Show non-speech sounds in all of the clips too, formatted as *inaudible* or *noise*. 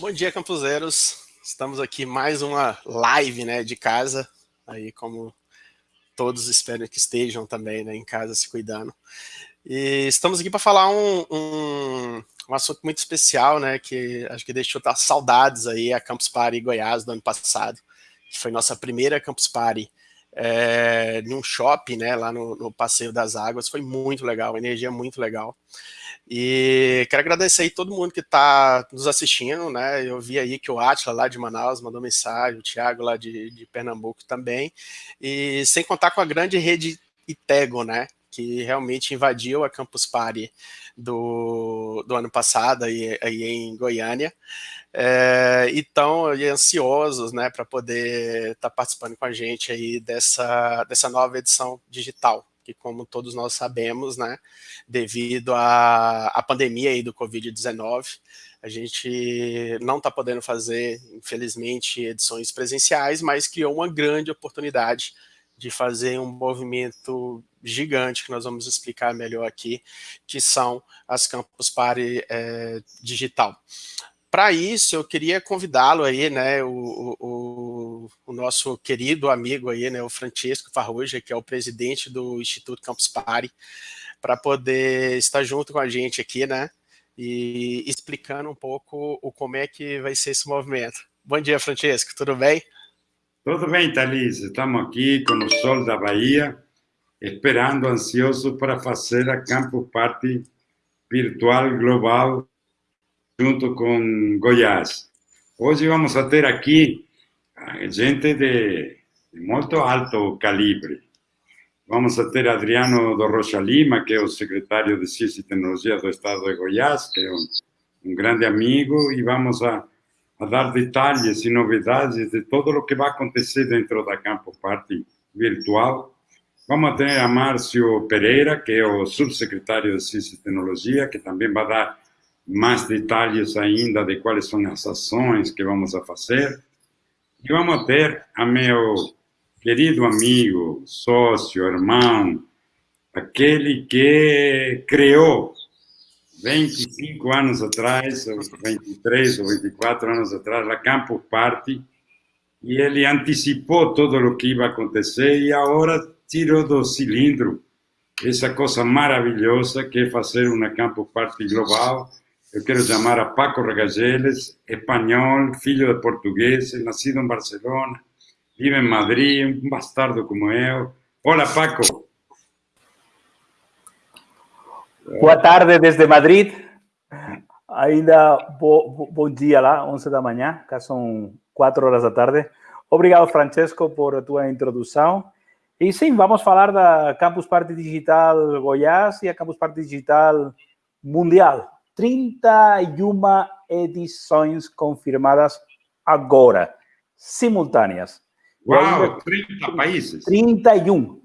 Bom dia, campuseiros. Estamos aqui mais uma live né, de casa, aí como todos espero que estejam também né, em casa se cuidando. E estamos aqui para falar um, um, um, assunto muito especial, né, que acho que deixou tá saudades aí, a Campus Party Goiás do ano passado, que foi nossa primeira Campus Party é, num shopping, né, lá no, no Passeio das Águas, foi muito legal, energia muito legal. E quero agradecer aí todo mundo que está nos assistindo, né? Eu vi aí que o Atila lá de Manaus mandou mensagem, o Thiago lá de, de Pernambuco também, e sem contar com a grande rede Itego, né? Que realmente invadiu a Campus Party do, do ano passado aí, aí em Goiânia. É, então, ansiosos né, para poder estar tá participando com a gente aí dessa, dessa nova edição digital que como todos nós sabemos, né, devido à, à pandemia aí do Covid-19, a gente não está podendo fazer, infelizmente, edições presenciais, mas criou uma grande oportunidade de fazer um movimento gigante, que nós vamos explicar melhor aqui, que são as Campus Party é, Digital. Para isso, eu queria convidá-lo aí, né, o, o, o, nosso querido amigo aí, né, o Francisco Farrugia, que é o presidente do Instituto Campus Party, para poder estar junto com a gente aqui, né, e explicando um pouco o como é que vai ser esse movimento. Bom dia, Francisco, tudo bem? Tudo bem, Thalys. Estamos aqui com o sol da Bahia, esperando, ansioso para fazer a Campus Party virtual global junto com Goiás. Hoje vamos a ter aqui gente de, de muito alto calibre. Vamos a ter Adriano do Rocha Lima, que é o secretário de Ciência e Tecnologia do Estado de Goiás, que é um, um grande amigo, e vamos a, a, dar detalhes e novidades de todo o que vai acontecer dentro da Campo Party virtual. Vamos ter a Márcio Pereira, que é o subsecretário de Ciência e Tecnologia, que também vai dar mais detalhes ainda de quais são as ações que vamos a fazer. E vamos ter a meu querido amigo, sócio, irmão, aquele que criou 25 anos atrás, ou 23 ou 24 anos atrás, a Campus Party, e ele antecipou todo o que ia acontecer e agora tirou do cilindro essa coisa maravilhosa que é fazer uma Campus Party global, eu quero chamar a Paco Regageles, espanhol, filho de português, nascido em Barcelona, vive em Madrid, um bastardo como eu. Olá, Paco. Boa tarde desde Madrid. Ainda bo, bom dia lá, 11 da manhã, cá são 4 horas da tarde. Obrigado, Francesco, por tua introdução. E sim, vamos falar da Campus Party Digital Goiás e a Campus Party Digital Mundial. 31 edições confirmadas agora, simultâneas. Uau, 30 países? 31.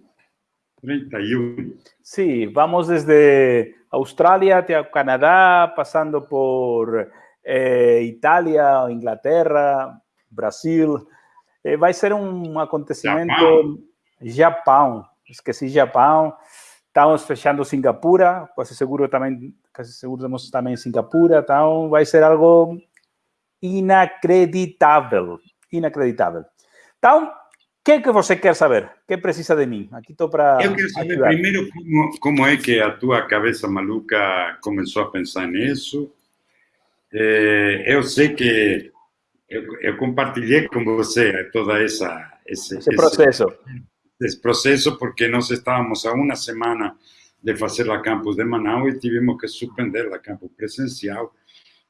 31. Sim, vamos desde Austrália até Canadá, passando por eh, Itália, Inglaterra, Brasil. Eh, vai ser um acontecimento... Japão. Japão. Esqueci Japão. Estamos fechando Singapura, quase seguro também casi seguro temos também em Singapura, então vai ser algo inacreditável, inacreditável. Então, o que, que você quer saber? O que precisa de mim? Aqui estou para Eu quero saber primeiro como, como é que a tua cabeça maluca começou a pensar nisso. É, eu sei que eu, eu, compartilhei com você toda essa esse, esse processo. Esse, esse processo porque nós estávamos há uma semana de fazer a campus de Manaus e tivemos que suspender a campus presencial.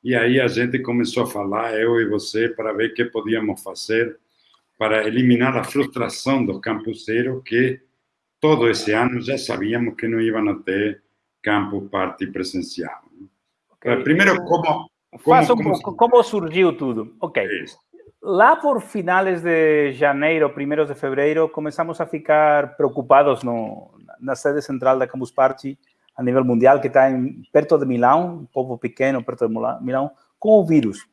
E aí a gente começou a falar, eu e você, para ver o que podíamos fazer para eliminar a frustração do campuseiros que todo esse ano já sabíamos que não iam ter campus parte presencial. Okay. Primeiro, como... como, como, como surgiu tudo. Ok. Isso. Lá por finales de janeiro, primeiros de fevereiro, começamos a ficar preocupados no, na sede central da Campus Party a nível mundial, que está em, perto de Milão, um povo pequeno perto de Milão, com o vírus.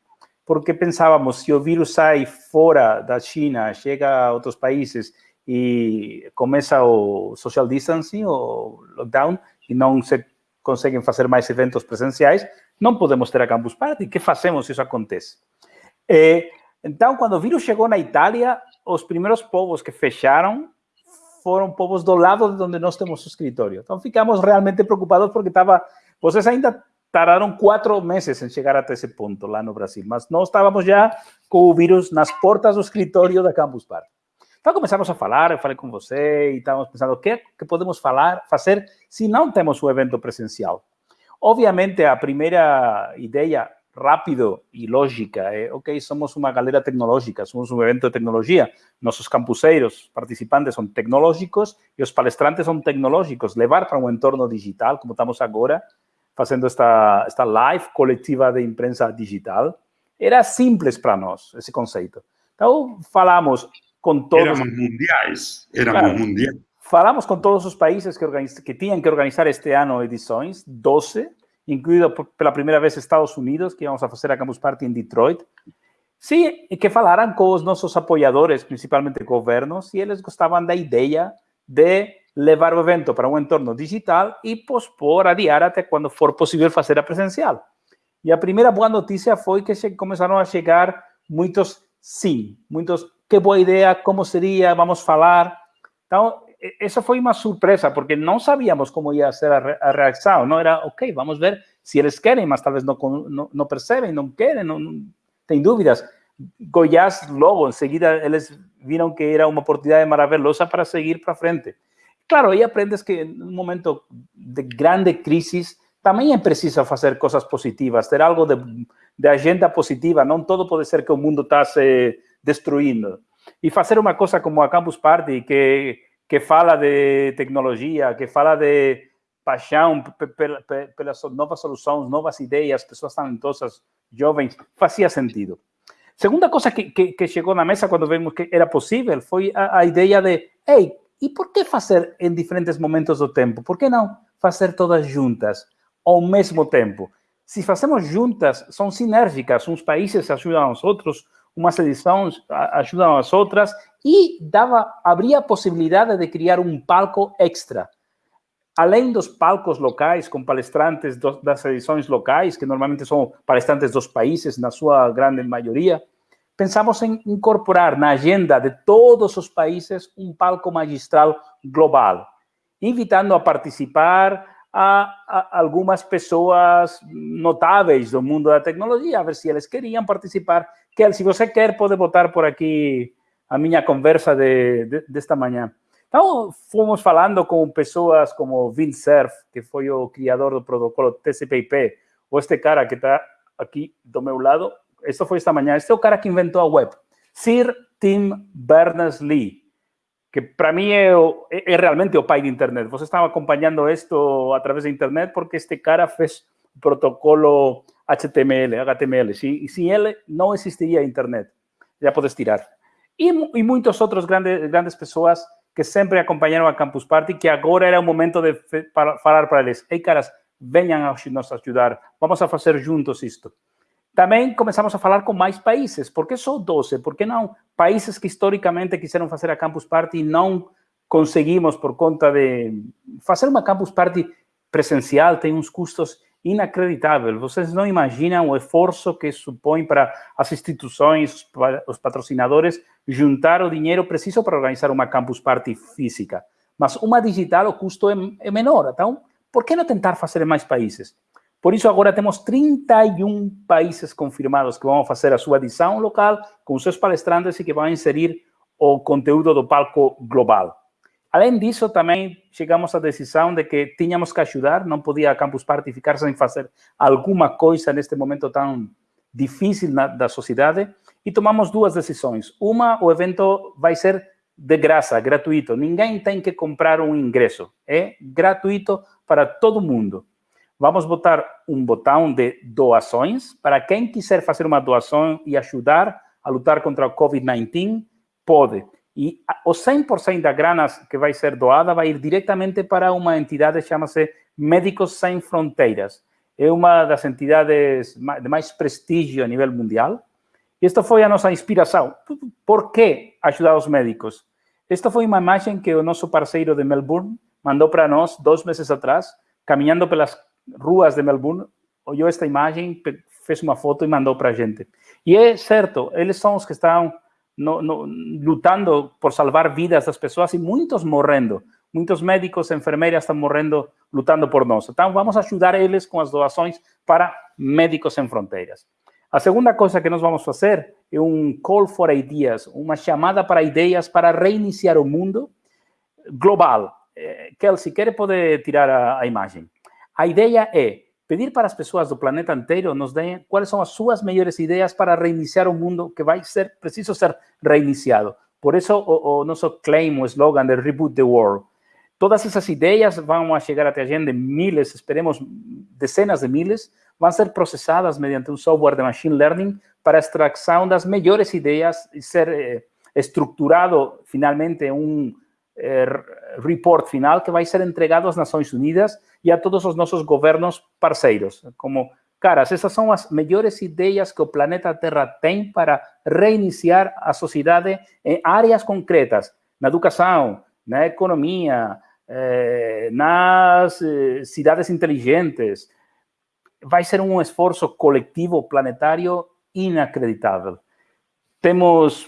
Porque pensávamos, se o vírus sai fora da China, chega a outros países e começa o social distancing, o lockdown, e não se conseguem fazer mais eventos presenciais, não podemos ter a Campus Party. O que fazemos se isso acontece? É, então, quando o vírus chegou na Itália, os primeiros povos que fecharam foram povos do lado de onde nós temos o escritório. Então, ficamos realmente preocupados porque estava... Vocês ainda tardaram quatro meses em chegar até esse ponto lá no Brasil, mas nós estávamos já com o vírus nas portas do escritório da Campus Party. Então começamos a falar, eu falei com você e estávamos pensando o que, que podemos falar, fazer se não temos o evento presencial. Obviamente, a primeira ideia rápido e lógica é, ok, somos uma galera tecnológica, somos um evento de tecnologia, nossos campuseiros, participantes são tecnológicos e os palestrantes são tecnológicos. Levar para um entorno digital, como estamos agora, fazendo esta, esta live coletiva de imprensa digital, era simples para nós, esse conceito. Então, falamos com todos... Éramos mundiais, éramos claro, mundiais. Falamos com todos os países que, organiz, que tinham que organizar este ano edições, 12, incluído pela primeira vez Estados Unidos, que vamos a fazer a Campus Party em Detroit. Sim, que falaram com os nossos apoiadores, principalmente governos, e eles gostavam da ideia de levar o evento para um entorno digital e pospor, adiar até quando for possível fazer a presencial. E a primeira boa notícia foi que começaram a chegar muitos sim, muitos que boa ideia, como seria, vamos falar. Então, essa foi uma surpresa, porque não sabíamos como ia ser a, reação. Não era, ok, vamos ver se eles querem, mas talvez não, não, não percebem, não querem, não, não tem dúvidas. Goiás, logo, em seguida, eles viram que era uma oportunidade maravilhosa para seguir para frente. Claro, aí aprendes que em um momento de grande crise também é preciso fazer coisas positivas, ter algo de, de agenda positiva. Não todo pode ser que o mundo está se destruindo. E fazer uma coisa como a Campus Party, que, que fala de tecnologia, que fala de paixão pelas novas soluções, novas ideias, pessoas talentosas, jovens, fazia sentido. Segunda coisa que, que, que chegou na mesa quando vimos que era possível foi a, a ideia de, ei, e por que fazer em diferentes momentos do tempo? Por que não fazer todas juntas, ao mesmo tempo? Se fazemos juntas, são sinérgicas, uns países ajudam aos outros, umas edições ajudam as outras e dava, abria a possibilidade de criar um palco extra. Além dos palcos locais, com palestrantes das edições locais, que normalmente são palestrantes dos países, na sua grande maioria, pensamos em incorporar na agenda de todos os países um palco magistral global, invitando a participar a, algumas pessoas notáveis do mundo da tecnologia, a ver se eles queriam participar. Que se você quer, pode botar por aqui a minha conversa de, de, desta manhã. Então, fomos falando com pessoas como Vince Cerf, que foi o criador do protocolo TCP/IP, ou este cara que está aqui do meu lado, isso foi esta manhã. Este é o cara que inventou a web. Sir Tim Berners-Lee, que para mim é, é, é, realmente o pai de internet. Você estava acompanhando isto através da internet porque este cara fez o protocolo HTML, HTML. Se, sem ele, não existiria internet. Já podes tirar. E, e muitos outros grandes, grandes pessoas que sempre acompanharam a Campus Party, que agora era o momento de para, falar para eles. Ei, caras, venham a nos ajudar. Vamos a fazer juntos isto. Também começamos a falar com mais países. Por que só 12? Por que não países que historicamente quiseram fazer a Campus Party e não conseguimos por conta de... Fazer uma Campus Party presencial tem uns custos inacreditáveis. Vocês não imaginam o esforço que supõe para as instituições, os patrocinadores, juntar o dinheiro preciso para organizar uma Campus Party física. Mas uma digital, o custo é, é menor. Então, por que não tentar fazer em mais países? Por isso, agora temos 31 países confirmados que vão fazer a sua edição local com seus palestrantes e que vão inserir o conteúdo do palco global. Além disso, também chegamos à decisão de que tínhamos que ajudar, não podia a Campus Party ficar sem fazer alguma coisa neste momento tão difícil na, da sociedade e tomamos duas decisões. Uma, o evento vai ser de graça, gratuito. Ninguém tem que comprar um ingresso. É gratuito para todo mundo. Vamos botar um botão de doações para quem quiser fazer uma doação e ajudar a lutar contra o COVID-19, pode. E o 100% da grana que vai ser doada vai ir diretamente para uma entidade chama-se Médicos Sem Fronteiras. É uma das entidades de mais prestígio a nível mundial. E esta foi a nossa inspiração. Por que ajudar os médicos? Esta foi uma imagem que o nosso parceiro de Melbourne mandou para nós dois meses atrás, caminhando pelas ruas de Melbourne, olhou esta imagem, fez uma foto e mandou para a gente. E é certo, eles são os que estão no, no, lutando por salvar vidas das pessoas e muitos morrendo. Muitos médicos, enfermeiras estão morrendo lutando por nós. Então, vamos ajudar eles com as doações para Médicos Sem Fronteiras. A segunda coisa que nós vamos fazer é um call for ideas, uma chamada para ideias para reiniciar o mundo global. Eh, Kelsey, quer poder tirar a, a imagem? A ideia é pedir para as pessoas do planeta inteiro nos deem quais são as suas melhores ideias para reiniciar o mundo que vai ser preciso ser reiniciado. Por isso, o, o nosso claim, o slogan de Reboot the World. Todas essas ideias vão chegar até a gente, miles, esperemos dezenas de miles, vão ser processadas mediante um software de machine learning para extração das melhores ideias e ser eh, estruturado finalmente um eh, report final que vai ser entregado às Nações Unidas e a todos os nossos governos parceiros, como caras, essas são as melhores ideias que o planeta Terra tem para reiniciar a sociedade em áreas concretas, na educação, na economia, eh, nas eh, cidades inteligentes. Vai ser um esforço coletivo planetário inacreditável. Temos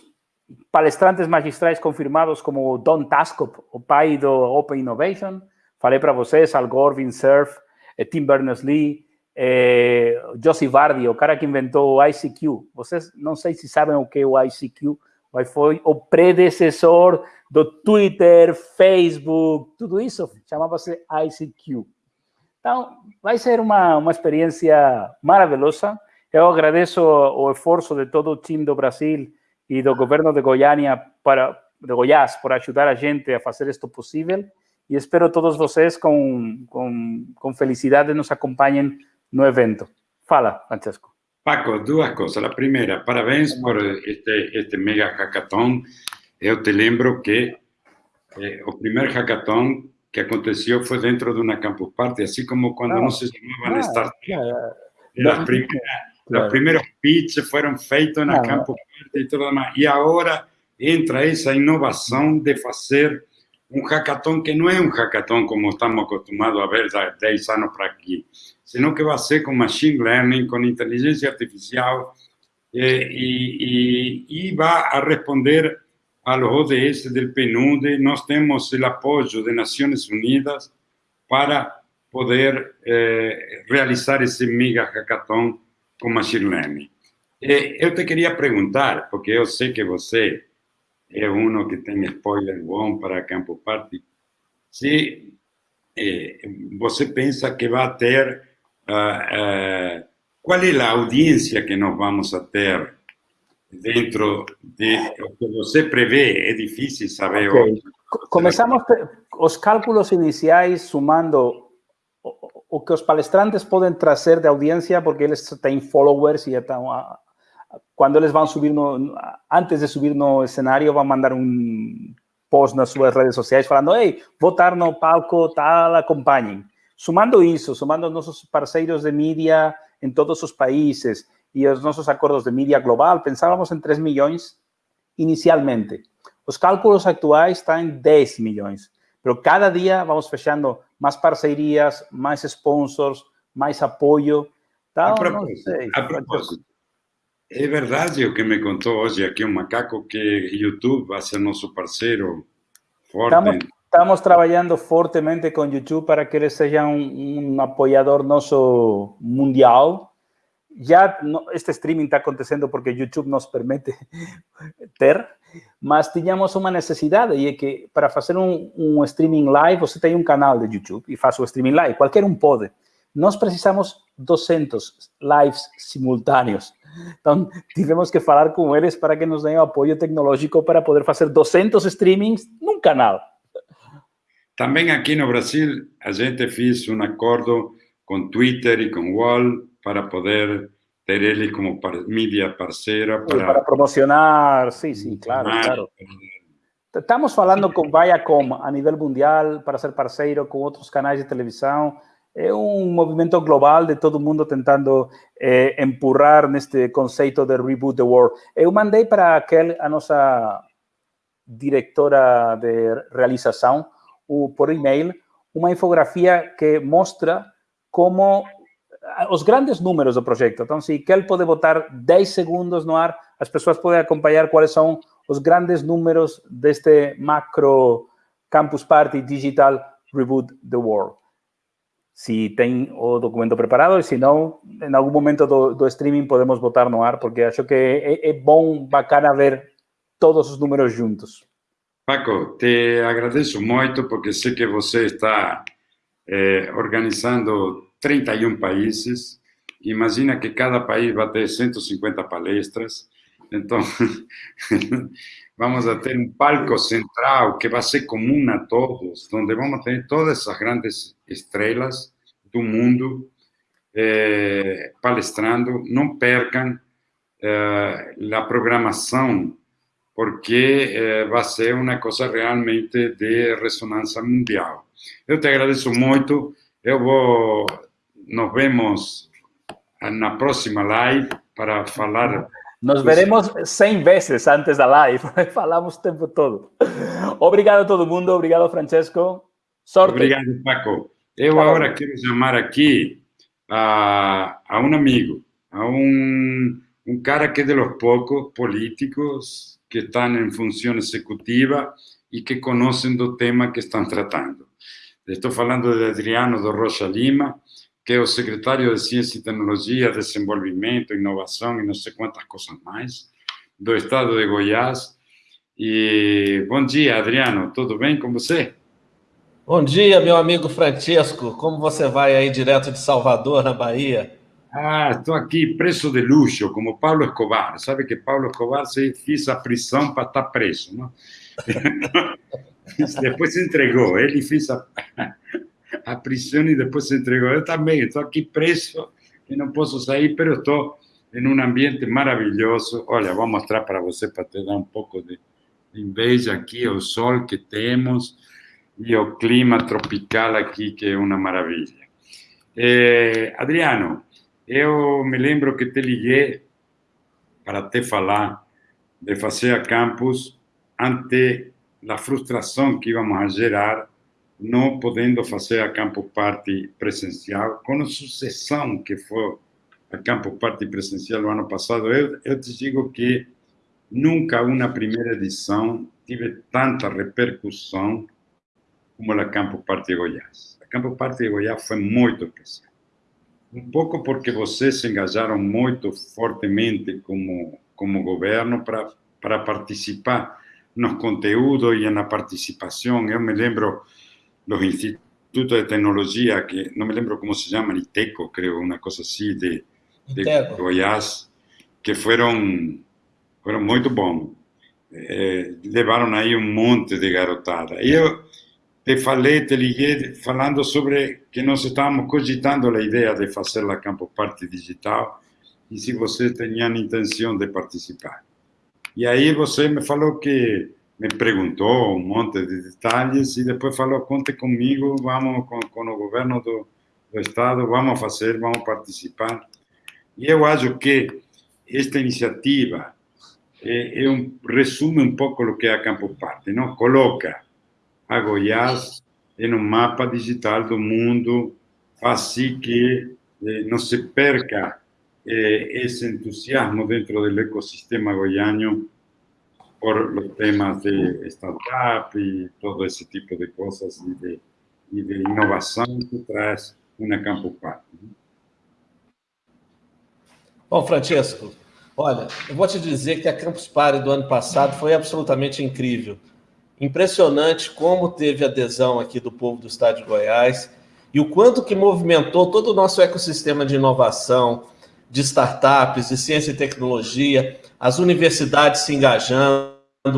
palestrantes magistrais confirmados como Don Taskop, o pai do Open Innovation. Falei para vocês, Al Gore, Vin Cerf, eh, Tim Berners-Lee, eh, Josie Vardy, o cara que inventou o ICQ. Vocês não sei se sabem o que é o ICQ, mas foi o predecessor do Twitter, Facebook, tudo isso chamava-se ICQ. Então, vai ser uma, uma experiência maravilhosa. Eu agradeço o esforço de todo o time do Brasil e do governo de Goiânia para de Goiás por ajudar a gente a fazer isto possível e espero todos vocês com, com, com felicidade nos acompanhem no evento. Fala, Francesco. Paco, duas coisas. A primeira, parabéns por este, este mega hackathon. Eu te lembro que eh, o primeiro hackathon que aconteceu foi dentro de uma campus party, assim como quando ah, não se chamavam ah, startup. As primeiras Claro. Os primeiros pitches foram feitos na ah, Campo e. E agora entra essa inovação de fazer um hackathon que não é um hackathon como estamos acostumados a ver há 10 anos para aqui, senão que vai ser com machine learning, com inteligência artificial, eh, e, e, e vai a responder ao ODS do PNUD. Nós temos o apoio das Nações Unidas para poder eh, realizar esse mega hackathon com machine learning. Eu te queria perguntar, porque eu sei que você é um que tem spoiler bom para Campo Party, se eh, você pensa que vai ter, uh, uh, qual é a audiência que nós vamos a ter dentro de o que você prevê, é difícil saber. Okay. Começamos os cálculos iniciais sumando o que os palestrantes podem trazer de audiência, porque eles têm followers e estão, quando eles vão subir, no, antes de subir no cenário, vão mandar um post nas suas redes sociais falando, ei, votar no palco tal, acompanhem. Sumando isso, sumando nossos parceiros de mídia em todos os países e os nossos acordos de mídia global, pensávamos em 3 milhões inicialmente. Os cálculos atuais estão em 10 milhões. Pero cada dia vamos fechando mais parcerias, mais sponsors, mais apoio. Então, a propósito, sei, a propósito é verdade o que me contou hoje aqui um macaco que YouTube vai ser nosso parceiro. Estamos, estamos trabalhando fortemente com YouTube para que ele seja um, um apoiador mundial. Já este streaming está acontecendo porque YouTube nos permite *laughs* ter, mas tínhamos uma necessidade e é que para um, um, streaming live, você tem um canal de YouTube e faz o streaming live, qualquer um pode. Nós precisamos 200 lives simultâneos. Então, tivemos que falar com eles para que nos deem apoio tecnológico para poder fazer 200 streamings num canal. Também aqui no Brasil, a gente fez um acordo com Twitter e com Wall para poder ter ele como par mídia parceira para... para promocionar, sim, sim, claro, claro. Estamos falando com Viacom a nível mundial para ser parceiro com outros canais de televisão. É um movimento global de todo mundo tentando eh, empurrar neste conceito de Reboot the World. Eu mandei para aquele, a nossa diretora de realização, o, por e-mail, uma infografia que mostra como os grandes números do projeto. Então, se Kel pode botar 10 segundos no ar, as pessoas podem acompanhar quais são os grandes números deste macro Campus Party Digital Reboot the World. Se tem o documento preparado e se não, em algum momento do, do streaming podemos botar no ar, porque acho que é, é bom, bacana ver todos os números juntos. Paco, te agradeço muito porque sei que você está eh, organizando 31 países. Imagina que cada país vai ter 150 palestras. Então, *laughs* vamos a um palco central que vai ser comum a todos, onde vamos ter todas essas grandes estrelas do mundo eh, palestrando. Não percam eh, a programação, porque eh, vai ser uma coisa realmente de ressonância mundial. Eu te agradeço muito. Eu vou. Nos vemos na próxima live para falar. Nos veremos 100 vezes antes da live. *laughs* Falamos o tempo todo. Obrigado a todo mundo. Obrigado, Francesco. Sorte. Obrigado, Paco. Eu agora quero chamar aqui a, a um amigo, a um, um cara que é de los poucos políticos que estão em função executiva e que conhecem do tema que estão tratando. Estou falando de Adriano do Rocha Lima, que é o secretário de Ciência e Tecnologia, Desenvolvimento, Inovação e não sei quantas coisas mais, do estado de Goiás. E bom dia, Adriano, tudo bem com você? Bom dia, meu amigo Francesco. Como você vai aí direto de Salvador, na Bahia? Ah, estou aqui preso de luxo, como Paulo Escobar. Sabe que Paulo Escobar se fez a prisão para estar preso, não? *laughs* depois se entregou. Ele fez a, *laughs* a prisão e depois se entregou. Eu também estou aqui preso e não posso sair, mas estou em um ambiente maravilhoso. Olha, vou mostrar para você para te dar um pouco de inveja aqui, o sol que temos e o clima tropical aqui, que é uma maravilha. Eh, Adriano, eu me lembro que te liguei para te falar de fazer a campus ante a frustração que íamos a gerar não podendo fazer a Campus Party presencial, com a sucessão que foi a Campus Party presencial no ano passado, eu, eu te digo que nunca uma primeira edição tive tanta repercussão como a Campus Party Goiás. A Campus Party Goiás foi muito especial. Um pouco porque vocês se engajaram muito fortemente como, como governo para participar nos conteúdos e na participação. Eu me lembro dos institutos de tecnologia, que não me lembro como se chama, ITECO, creio, uma coisa assim, de, de Goiás, que foram, foram muito bons. Eh, levaram aí um monte de garotada. E eu te falei, te liguei falando sobre que nós estávamos cogitando a ideia de fazer a Campo Parte Digital e se você tinha intenção de participar. E aí você me falou que me perguntou um monte de detalhes e depois falou, conte comigo, vamos com, com o governo do, do estado, vamos fazer, vamos participar. E eu acho que esta iniciativa é, é um, resume um pouco o que é a Campo Parte, não? Coloca a Goiás em um mapa digital do mundo, assim que eh, se perca eh, entusiasmo dentro do ecossistema goiano por os temas de startup e todo esse tipo de coisas e de, e de inovação que traz uma Campo Party. Bom, Francesco, olha, eu vou te dizer que a Campus Party do ano passado foi absolutamente incrível. Impressionante como teve adesão aqui do povo do estado de Goiás e o quanto que movimentou todo o nosso ecossistema de inovação, de startups, de ciência e tecnologia, as universidades se engajando.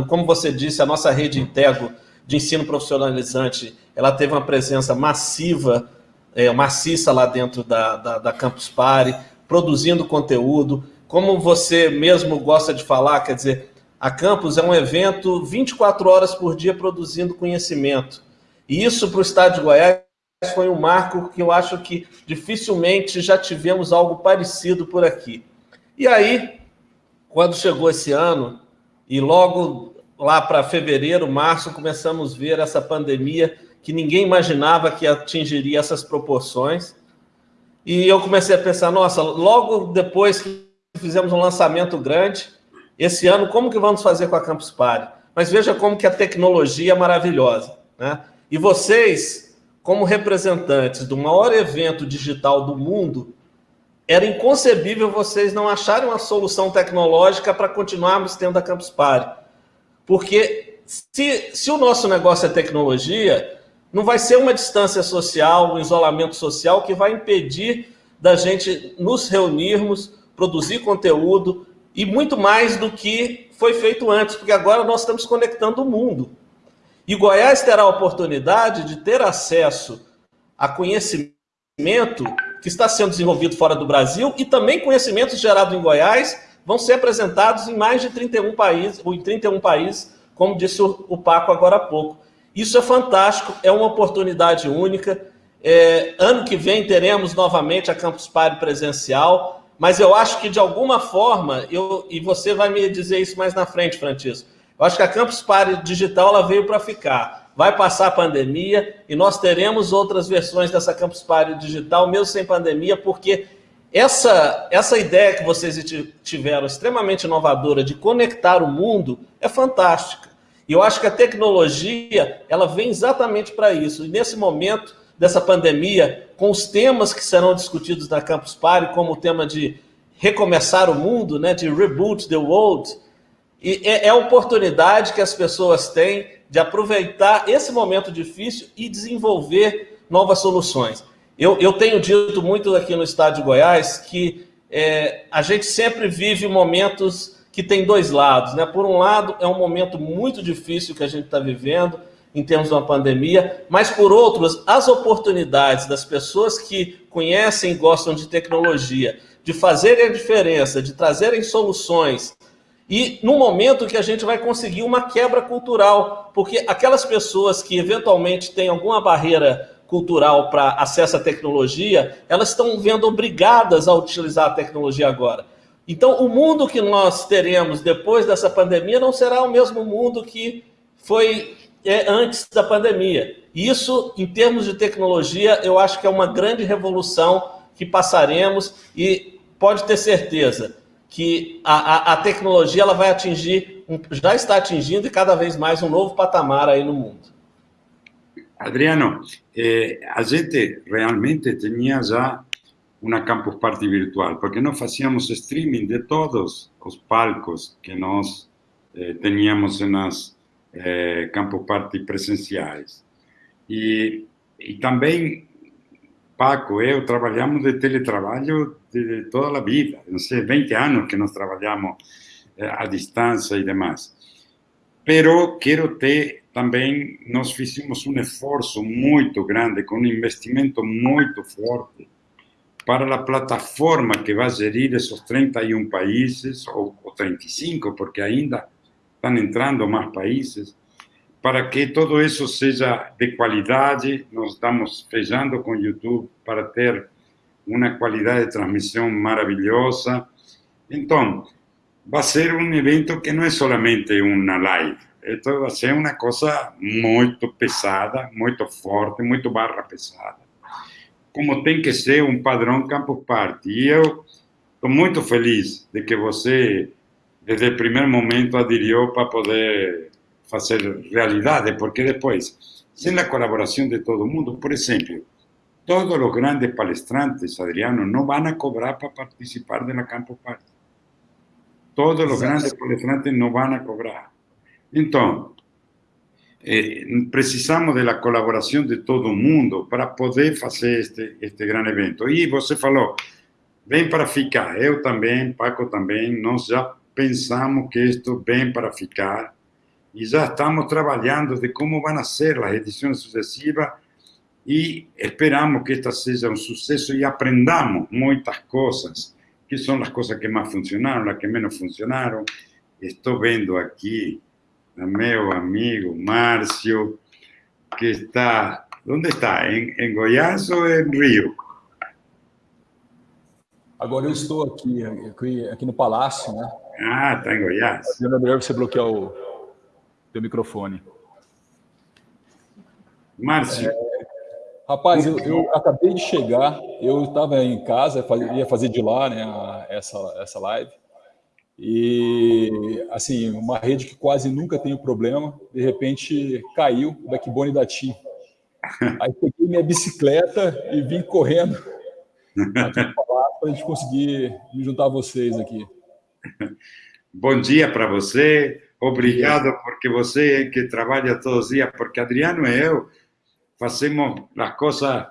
Como você disse, a nossa rede Intego de ensino profissionalizante, ela teve uma presença massiva, é, maciça lá dentro da, da, da Campus Party, produzindo conteúdo. Como você mesmo gosta de falar, quer dizer, a Campus é um evento 24 horas por dia produzindo conhecimento. E isso para o estado de Goiás foi um marco que eu acho que dificilmente já tivemos algo parecido por aqui. E aí, quando chegou esse ano, e logo lá para fevereiro, março, começamos a ver essa pandemia que ninguém imaginava que atingiria essas proporções. E eu comecei a pensar, nossa, logo depois que fizemos um lançamento grande, esse ano, como que vamos fazer com a Campus Party? Mas veja como que a tecnologia é maravilhosa, né? E vocês, como representantes do maior evento digital do mundo, era inconcebível vocês não acharem uma solução tecnológica para continuarmos tendo a Campus Party. Porque se, se o nosso negócio é tecnologia, não vai ser uma distância social, um isolamento social que vai impedir da gente nos reunirmos, produzir conteúdo e muito mais do que foi feito antes, porque agora nós estamos conectando o mundo. E Goiás terá a oportunidade de ter acesso a conhecimento que está sendo desenvolvido fora do Brasil e também conhecimentos gerados em Goiás vão ser apresentados em mais de 31 países, ou em 31 países, como disse o Paco agora há pouco. Isso é fantástico, é uma oportunidade única. É, ano que vem teremos novamente a Campus Party presencial, mas eu acho que de alguma forma, eu, e você vai me dizer isso mais na frente, Francisco, eu acho que a Campus Party digital ela veio para ficar. Vai passar a pandemia e nós teremos outras versões dessa Campus Party digital, mesmo sem pandemia, porque essa, essa ideia que vocês tiveram, extremamente inovadora, de conectar o mundo, é fantástica. E eu acho que a tecnologia, ela vem exatamente para isso. E nesse momento dessa pandemia, com os temas que serão discutidos na Campus Party, como o tema de recomeçar o mundo, né, de reboot the world, e é, é a oportunidade que as pessoas têm de aproveitar esse momento difícil e desenvolver novas soluções. Eu, eu tenho dito muito aqui no estado de Goiás que é, a gente sempre vive momentos que tem dois lados. Né? Por um lado, é um momento muito difícil que a gente está vivendo, em termos de uma pandemia, mas por outros, as oportunidades das pessoas que conhecem e gostam de tecnologia, de fazerem a diferença, de trazerem soluções, e no momento que a gente vai conseguir uma quebra cultural, porque aquelas pessoas que eventualmente têm alguma barreira cultural para acesso à tecnologia, elas estão vendo obrigadas a utilizar a tecnologia agora. Então, o mundo que nós teremos depois dessa pandemia não será o mesmo mundo que foi é, antes da pandemia. Isso, em termos de tecnologia, eu acho que é uma grande revolução que passaremos e pode ter certeza que a, a, a tecnologia ela vai atingir, já está atingindo e cada vez mais um novo patamar aí no mundo. Adriano, eh, a gente realmente tinha já uma campus party virtual, porque nós fazíamos streaming de todos os palcos que nós eh, teníamos nas eh, campus party presenciais. E, e também Paco, eu trabalhamos de teletrabalho de toda a vida, não sei, 20 anos que nós trabalhamos eh, à distância e demais. Pero quero ter também, nós fizemos um esforço muito grande, com um investimento muito forte, para a plataforma que vai gerir esses 31 países, ou, ou 35, porque ainda estão entrando mais países, para que todo isso seja de qualidade, nós estamos fechando com o YouTube para ter uma qualidade de transmissão maravilhosa. Então, vai ser um evento que não é somente uma live, então vai ser uma coisa muito pesada, muito forte, muito barra pesada. Como tem que ser um padrão Campus Party. E eu estou muito feliz de que você, desde o primeiro momento, aderiu para poder fazer realidade, porque depois, sem a colaboração de todo mundo, por exemplo, todos os grandes palestrantes, Adriano, não vão a cobrar para participar da Campo Party. Todos os grandes palestrantes não vão a cobrar. Então, eh, precisamos da colaboração de todo mundo para poder fazer este, este grande evento. E você falou, vem para ficar. Eu também, Paco também, nós já pensamos que isto vem para ficar e já estamos trabalhando de como vão ser as edições sucessivas e esperamos que esta seja um sucesso e aprendamos muitas coisas, que são as coisas que mais funcionaram, as que menos funcionaram. Estou vendo aqui a meu amigo Márcio, que está... Onde está? Em, em Goiás ou em Rio? Agora eu estou aqui, aqui, aqui no Palácio, né? Ah, está em Goiás. É melhor você bloquear o, teu microfone. Márcio. É, Rapaz, eu, eu, acabei de chegar, eu estava em casa, ia fazer de lá né, essa, essa live, e assim, uma rede que quase nunca tem problema, de repente caiu o backbone da TIM. *laughs* Aí peguei minha bicicleta e vim correndo para a gente conseguir me juntar a vocês aqui. Bom dia para você, obrigado porque você que trabalha todos os dias, porque Adriano e eu fazemos as coisas,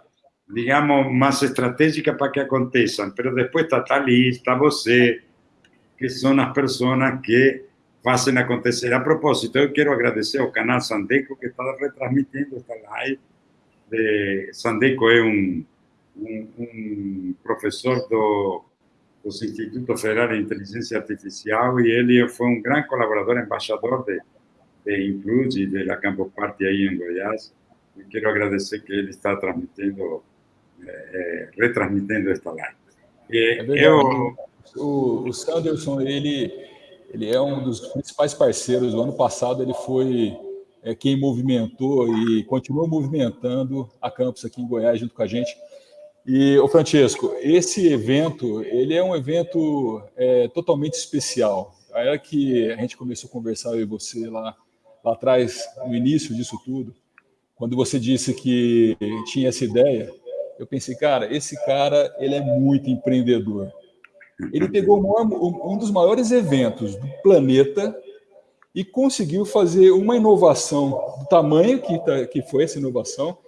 digamos, mais estratégicas para que aconteçam, mas depois está Thalys, está você, que são as pessoas que fazem acontecer. A propósito, eu quero agradecer ao canal Sandeco que está retransmitindo esta live. De... Sandeco é um, um, um professor do, do Instituto Federal de Inteligência Artificial e ele foi um grande colaborador, embaixador de, de Include e de la Campus Party aí em Goiás. E quero agradecer que ele está transmitindo, é, retransmitindo esta live. É eu o, o Sanderson, ele, ele é um dos principais parceiros. O ano passado ele foi é, quem movimentou e continua movimentando a campus aqui em Goiás junto com a gente. E, o Francesco, esse evento, ele é um evento é, totalmente especial. A era que a gente começou a conversar, eu e você, lá, lá atrás, no início disso tudo, quando você disse que tinha essa ideia, eu pensei, cara, esse cara, ele é muito empreendedor. Ele pegou um dos maiores eventos do planeta e conseguiu fazer uma inovação do tamanho que, tá, que foi essa inovação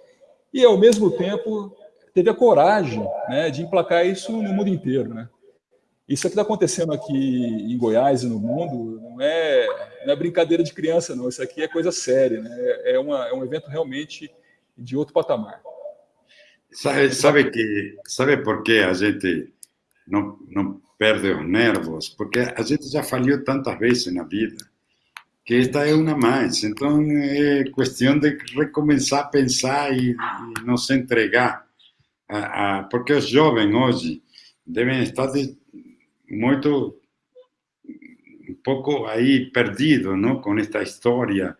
e, ao mesmo tempo, teve a coragem né, de emplacar isso no mundo inteiro. Né? Isso que está acontecendo aqui em Goiás e no mundo não é, não é brincadeira de criança, não. Isso aqui é coisa séria. Né? É, uma, é um evento realmente de outro patamar. Sabe, sabe, que, sabe por que a gente não, não perde os nervos, porque a gente já falhou tantas vezes na vida, que esta é uma mais. Então, é questão de recomeçar a pensar e, e não se entregar. A, a, porque os jovens hoje devem estar de, muito, um pouco aí com esta história.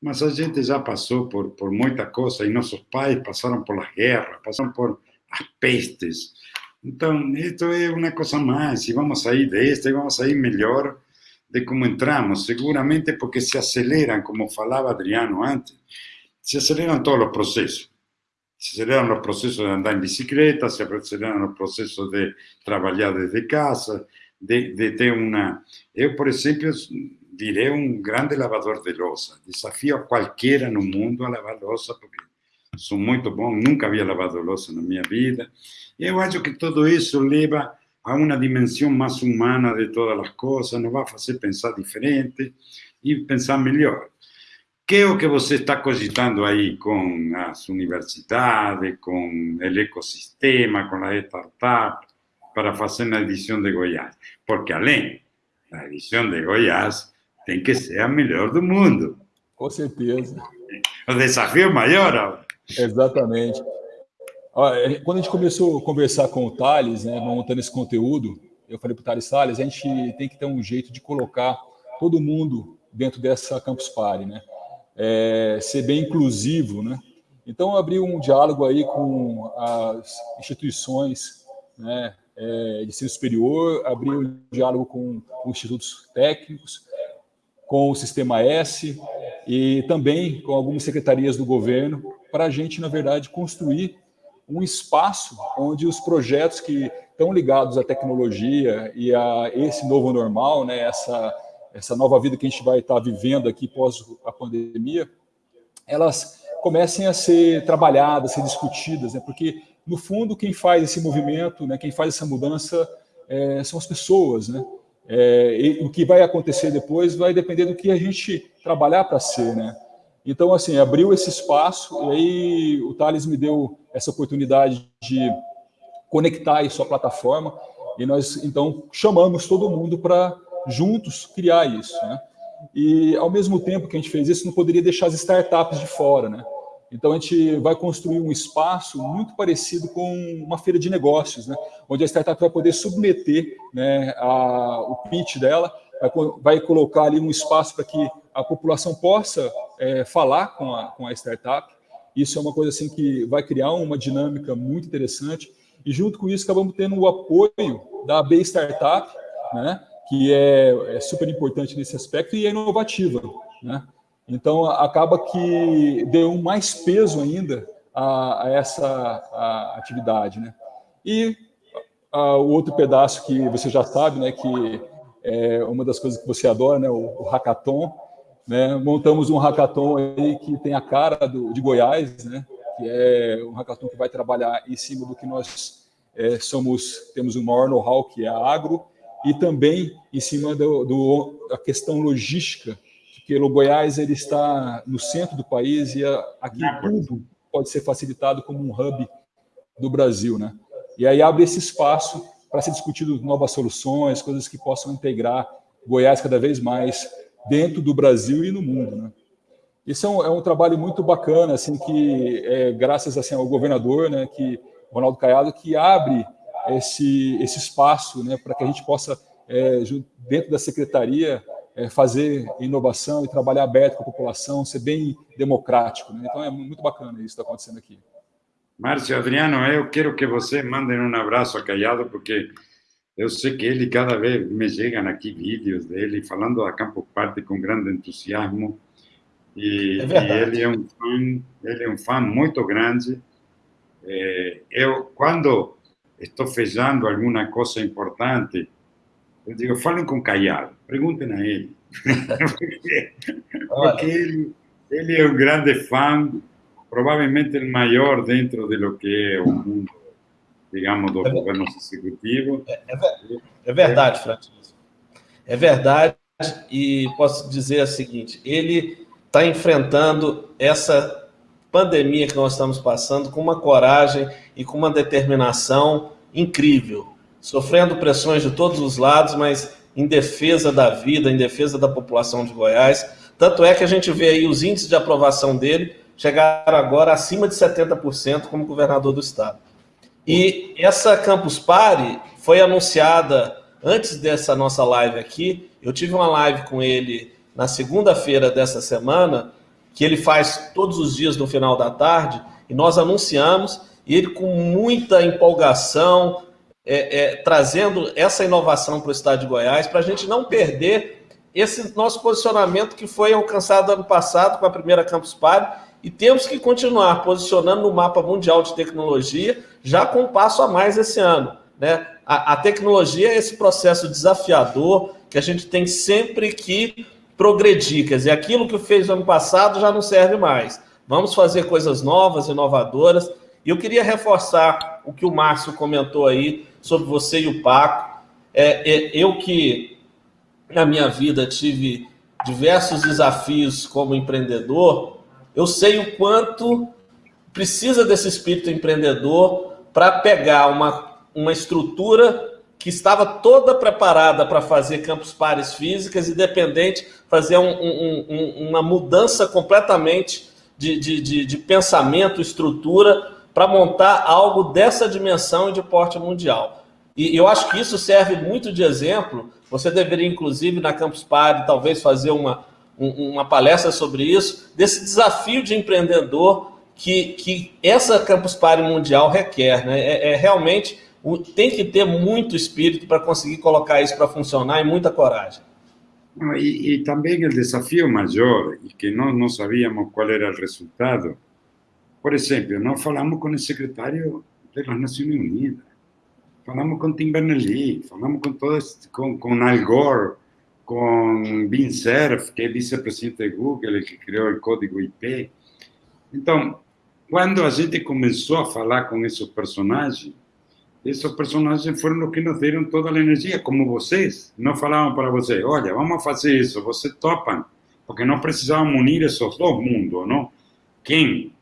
Mas a gente já passou por, por muita coisa, e nossos pais passaram por as guerras, passaram por as pestes, então, isto é uma coisa mais, e vamos sair desta, e vamos sair melhor de como entramos, seguramente porque se aceleram, como falava Adriano antes, se aceleram todos os processos. Se aceleram os processos de andar em bicicleta, se aceleram os processos de trabalhar desde casa, de, de ter uma... Eu, por exemplo, direi um grande lavador de louça. Desafio a qualquer no mundo a lavar louça, porque sou muito bom, nunca havia lavado louça na minha vida. Eu acho que tudo isso leva a uma dimensão mais humana de todas as coisas, nos vai fazer pensar diferente e pensar melhor. Que é o que você está cogitando aí com as universidades, com o ecossistema, com a startup, para fazer na edição de Goiás? Porque além da edição de Goiás, tem que ser a melhor do mundo. Com certeza. O desafio maior. Exatamente. É, quando a gente começou a conversar com o Thales, né, montando esse conteúdo, eu falei para o Thales, Thales, a gente tem que ter um jeito de colocar todo mundo dentro dessa Campus Party, né? É, ser bem inclusivo, né? Então, eu abri um diálogo aí com as instituições né, é, de ensino superior, abri um diálogo com os institutos técnicos, com o Sistema S e também com algumas secretarias do governo, para a gente, na verdade, construir um espaço onde os projetos que estão ligados à tecnologia e a esse novo normal, né, essa, essa nova vida que a gente vai estar vivendo aqui pós a pandemia, elas comecem a ser trabalhadas, a ser discutidas, né, porque, no fundo, quem faz esse movimento, né, quem faz essa mudança é, são as pessoas, né? É, e o que vai acontecer depois vai depender do que a gente trabalhar para ser, né? Então, assim, abriu esse espaço e aí o Thales me deu essa oportunidade de conectar isso à plataforma e nós, então, chamamos todo mundo para juntos criar isso, né? E, ao mesmo tempo que a gente fez isso, não poderia deixar as startups de fora, né? Então, a gente vai construir um espaço muito parecido com uma feira de negócios, né? onde a startup vai poder submeter né, a, o pitch dela, vai, vai colocar ali um espaço para que a população possa é, falar com a, com a startup Isso é uma coisa assim que vai criar uma dinâmica muito interessante. E junto com isso, acabamos tendo o apoio da AB Startup, né, que é, é super importante nesse aspecto e é inovativa. Né? Então, acaba que deu mais peso ainda a, a essa a atividade. Né? E a, o outro pedaço que você já sabe, né, que é uma das coisas que você adora, né, o, o hackathon. Né? Montamos um hackathon aí que tem a cara do, de Goiás, né? que é um hackathon que vai trabalhar em cima do que nós é, somos, temos o maior know-how, que é a agro, e também em cima do, do, da questão logística, porque o Goiás ele está no centro do país e aqui tudo pode ser facilitado como um hub do Brasil, né? E aí abre esse espaço para ser discutido novas soluções, coisas que possam integrar Goiás cada vez mais dentro do Brasil e no mundo, né? Isso é um, é um trabalho muito bacana, assim, que é, graças assim, ao governador, né, que Ronaldo Caiado, que abre esse, esse espaço né, para que a gente possa, é, dentro da secretaria, é, fazer inovação e trabalhar aberto com a população, ser bem democrático. Né? Então é muito bacana isso que está acontecendo aqui. Márcio Adriano, eu quero que você mande um abraço a Caiado, porque eu sei que ele, cada vez me chegam aqui vídeos dele falando da Campo Parte com grande entusiasmo. E, é e, ele é um fã, ele é um fã muito grande. É, eu, quando estou fechando alguma coisa importante, eu digo, falem com Caiado, perguntem a ele. *laughs* porque, ele, ele é um grande fã, provavelmente o maior dentro de lo que é o mundo, digamos, dos é, governos executivos. É, é, é verdade, Francisco. É verdade, e posso dizer o seguinte, ele está enfrentando essa pandemia que nós estamos passando com uma coragem e com uma determinação incrível, sofrendo pressões de todos os lados, mas em defesa da vida, em defesa da população de Goiás. Tanto é que a gente vê aí os índices de aprovação dele chegaram agora acima de 70% como governador do estado. E essa Campus Party foi anunciada antes dessa nossa live aqui. Eu tive uma live com ele na segunda-feira dessa semana que ele faz todos os dias no final da tarde, e nós anunciamos, e ele com muita empolgação, é, é, trazendo essa inovação para o estado de Goiás, para a gente não perder esse nosso posicionamento que foi alcançado ano passado com a primeira Campus Party, e temos que continuar posicionando no mapa mundial de tecnologia, já com um passo a mais esse ano. Né? A, a tecnologia é esse processo desafiador que a gente tem sempre que progredir. Quer dizer, aquilo que fez no ano passado já não serve mais. Vamos fazer coisas novas, inovadoras. E eu queria reforçar o que o Márcio comentou aí sobre você e o Paco. É, é, eu que na minha vida tive diversos desafios como empreendedor, eu sei o quanto precisa desse espírito empreendedor para pegar uma, uma estrutura que estava toda preparada para fazer campos pares físicas e dependente, fazer um, um, um, uma mudança completamente de, de, de, de pensamento, estrutura, para montar algo dessa dimensão e de porte mundial. E eu acho que isso serve muito de exemplo. Você deveria, inclusive, na Campus Party, talvez fazer uma, uma palestra sobre isso, desse desafio de empreendedor que, que essa Campus Party mundial requer. Né? É, é realmente tem que ter muito espírito para conseguir colocar isso para funcionar e muita coragem. E, e, também o desafio maior, e que nós não sabíamos qual era o resultado. Por exemplo, nós falamos com o secretário das Nações Unidas, falamos com Tim Berners-Lee, falamos com todos, com, com Al Gore, com Bin Cerf, que é vice-presidente de Google, que criou o código IP. Então, quando a gente começou a falar com esses personagens, esses personagens foram os que nos deram toda a energia, como vocês. Não falavam para você, olha, vamos fazer isso, você topam. Porque nós precisávamos unir esses dois mundos, não? Quem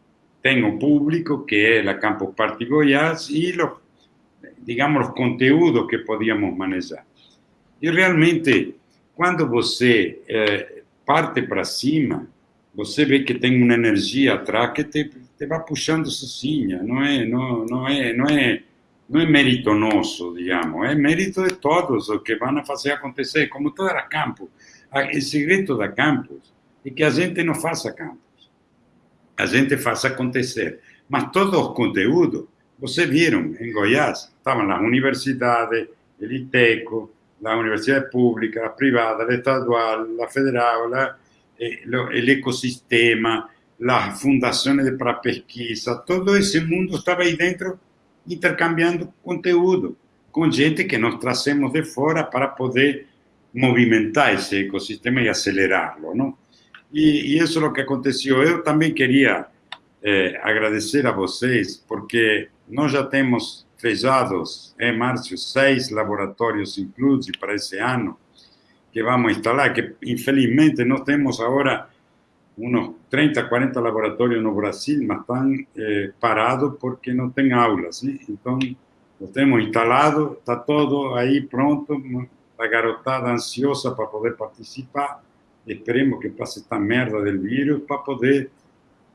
tem o público, que é a Campo Party Goiás, e, os, digamos, os conteúdos que podíamos manejar. E realmente, quando você eh, parte para cima, você vê que tem uma energia atrás que te, te vai puxando sozinha, não é, não, não é, não é não é mérito nosso, digamos, é mérito de todos os que vão fazer acontecer, como toda a campus. O segredo da campus é que a gente não faça campus. a gente faz acontecer. Mas todos os conteúdos, vocês viram em Goiás, estavam as universidades, o ITECO, a universidade pública, a privada, a estadual, a federal, a, eh, el ecosistema, las fundaciones para pesquisa, todo esse mundo estava aí dentro intercambiando conteúdo com gente que nós trazemos de fora para poder movimentar esse ecossistema e acelerá-lo, não? E, e, isso é o que aconteceu. Eu também queria eh, agradecer a vocês, porque nós já temos fechados, em Márcio, seis laboratórios inclusos para esse ano, que vamos instalar, que infelizmente nós temos agora uns 30, 40 laboratórios no Brasil, mas estão eh, parados porque não tem aulas. Né? Então, nós temos instalado, está todo aí pronto, a garotada ansiosa para poder participar. Esperemos que passe esta merda do vírus para poder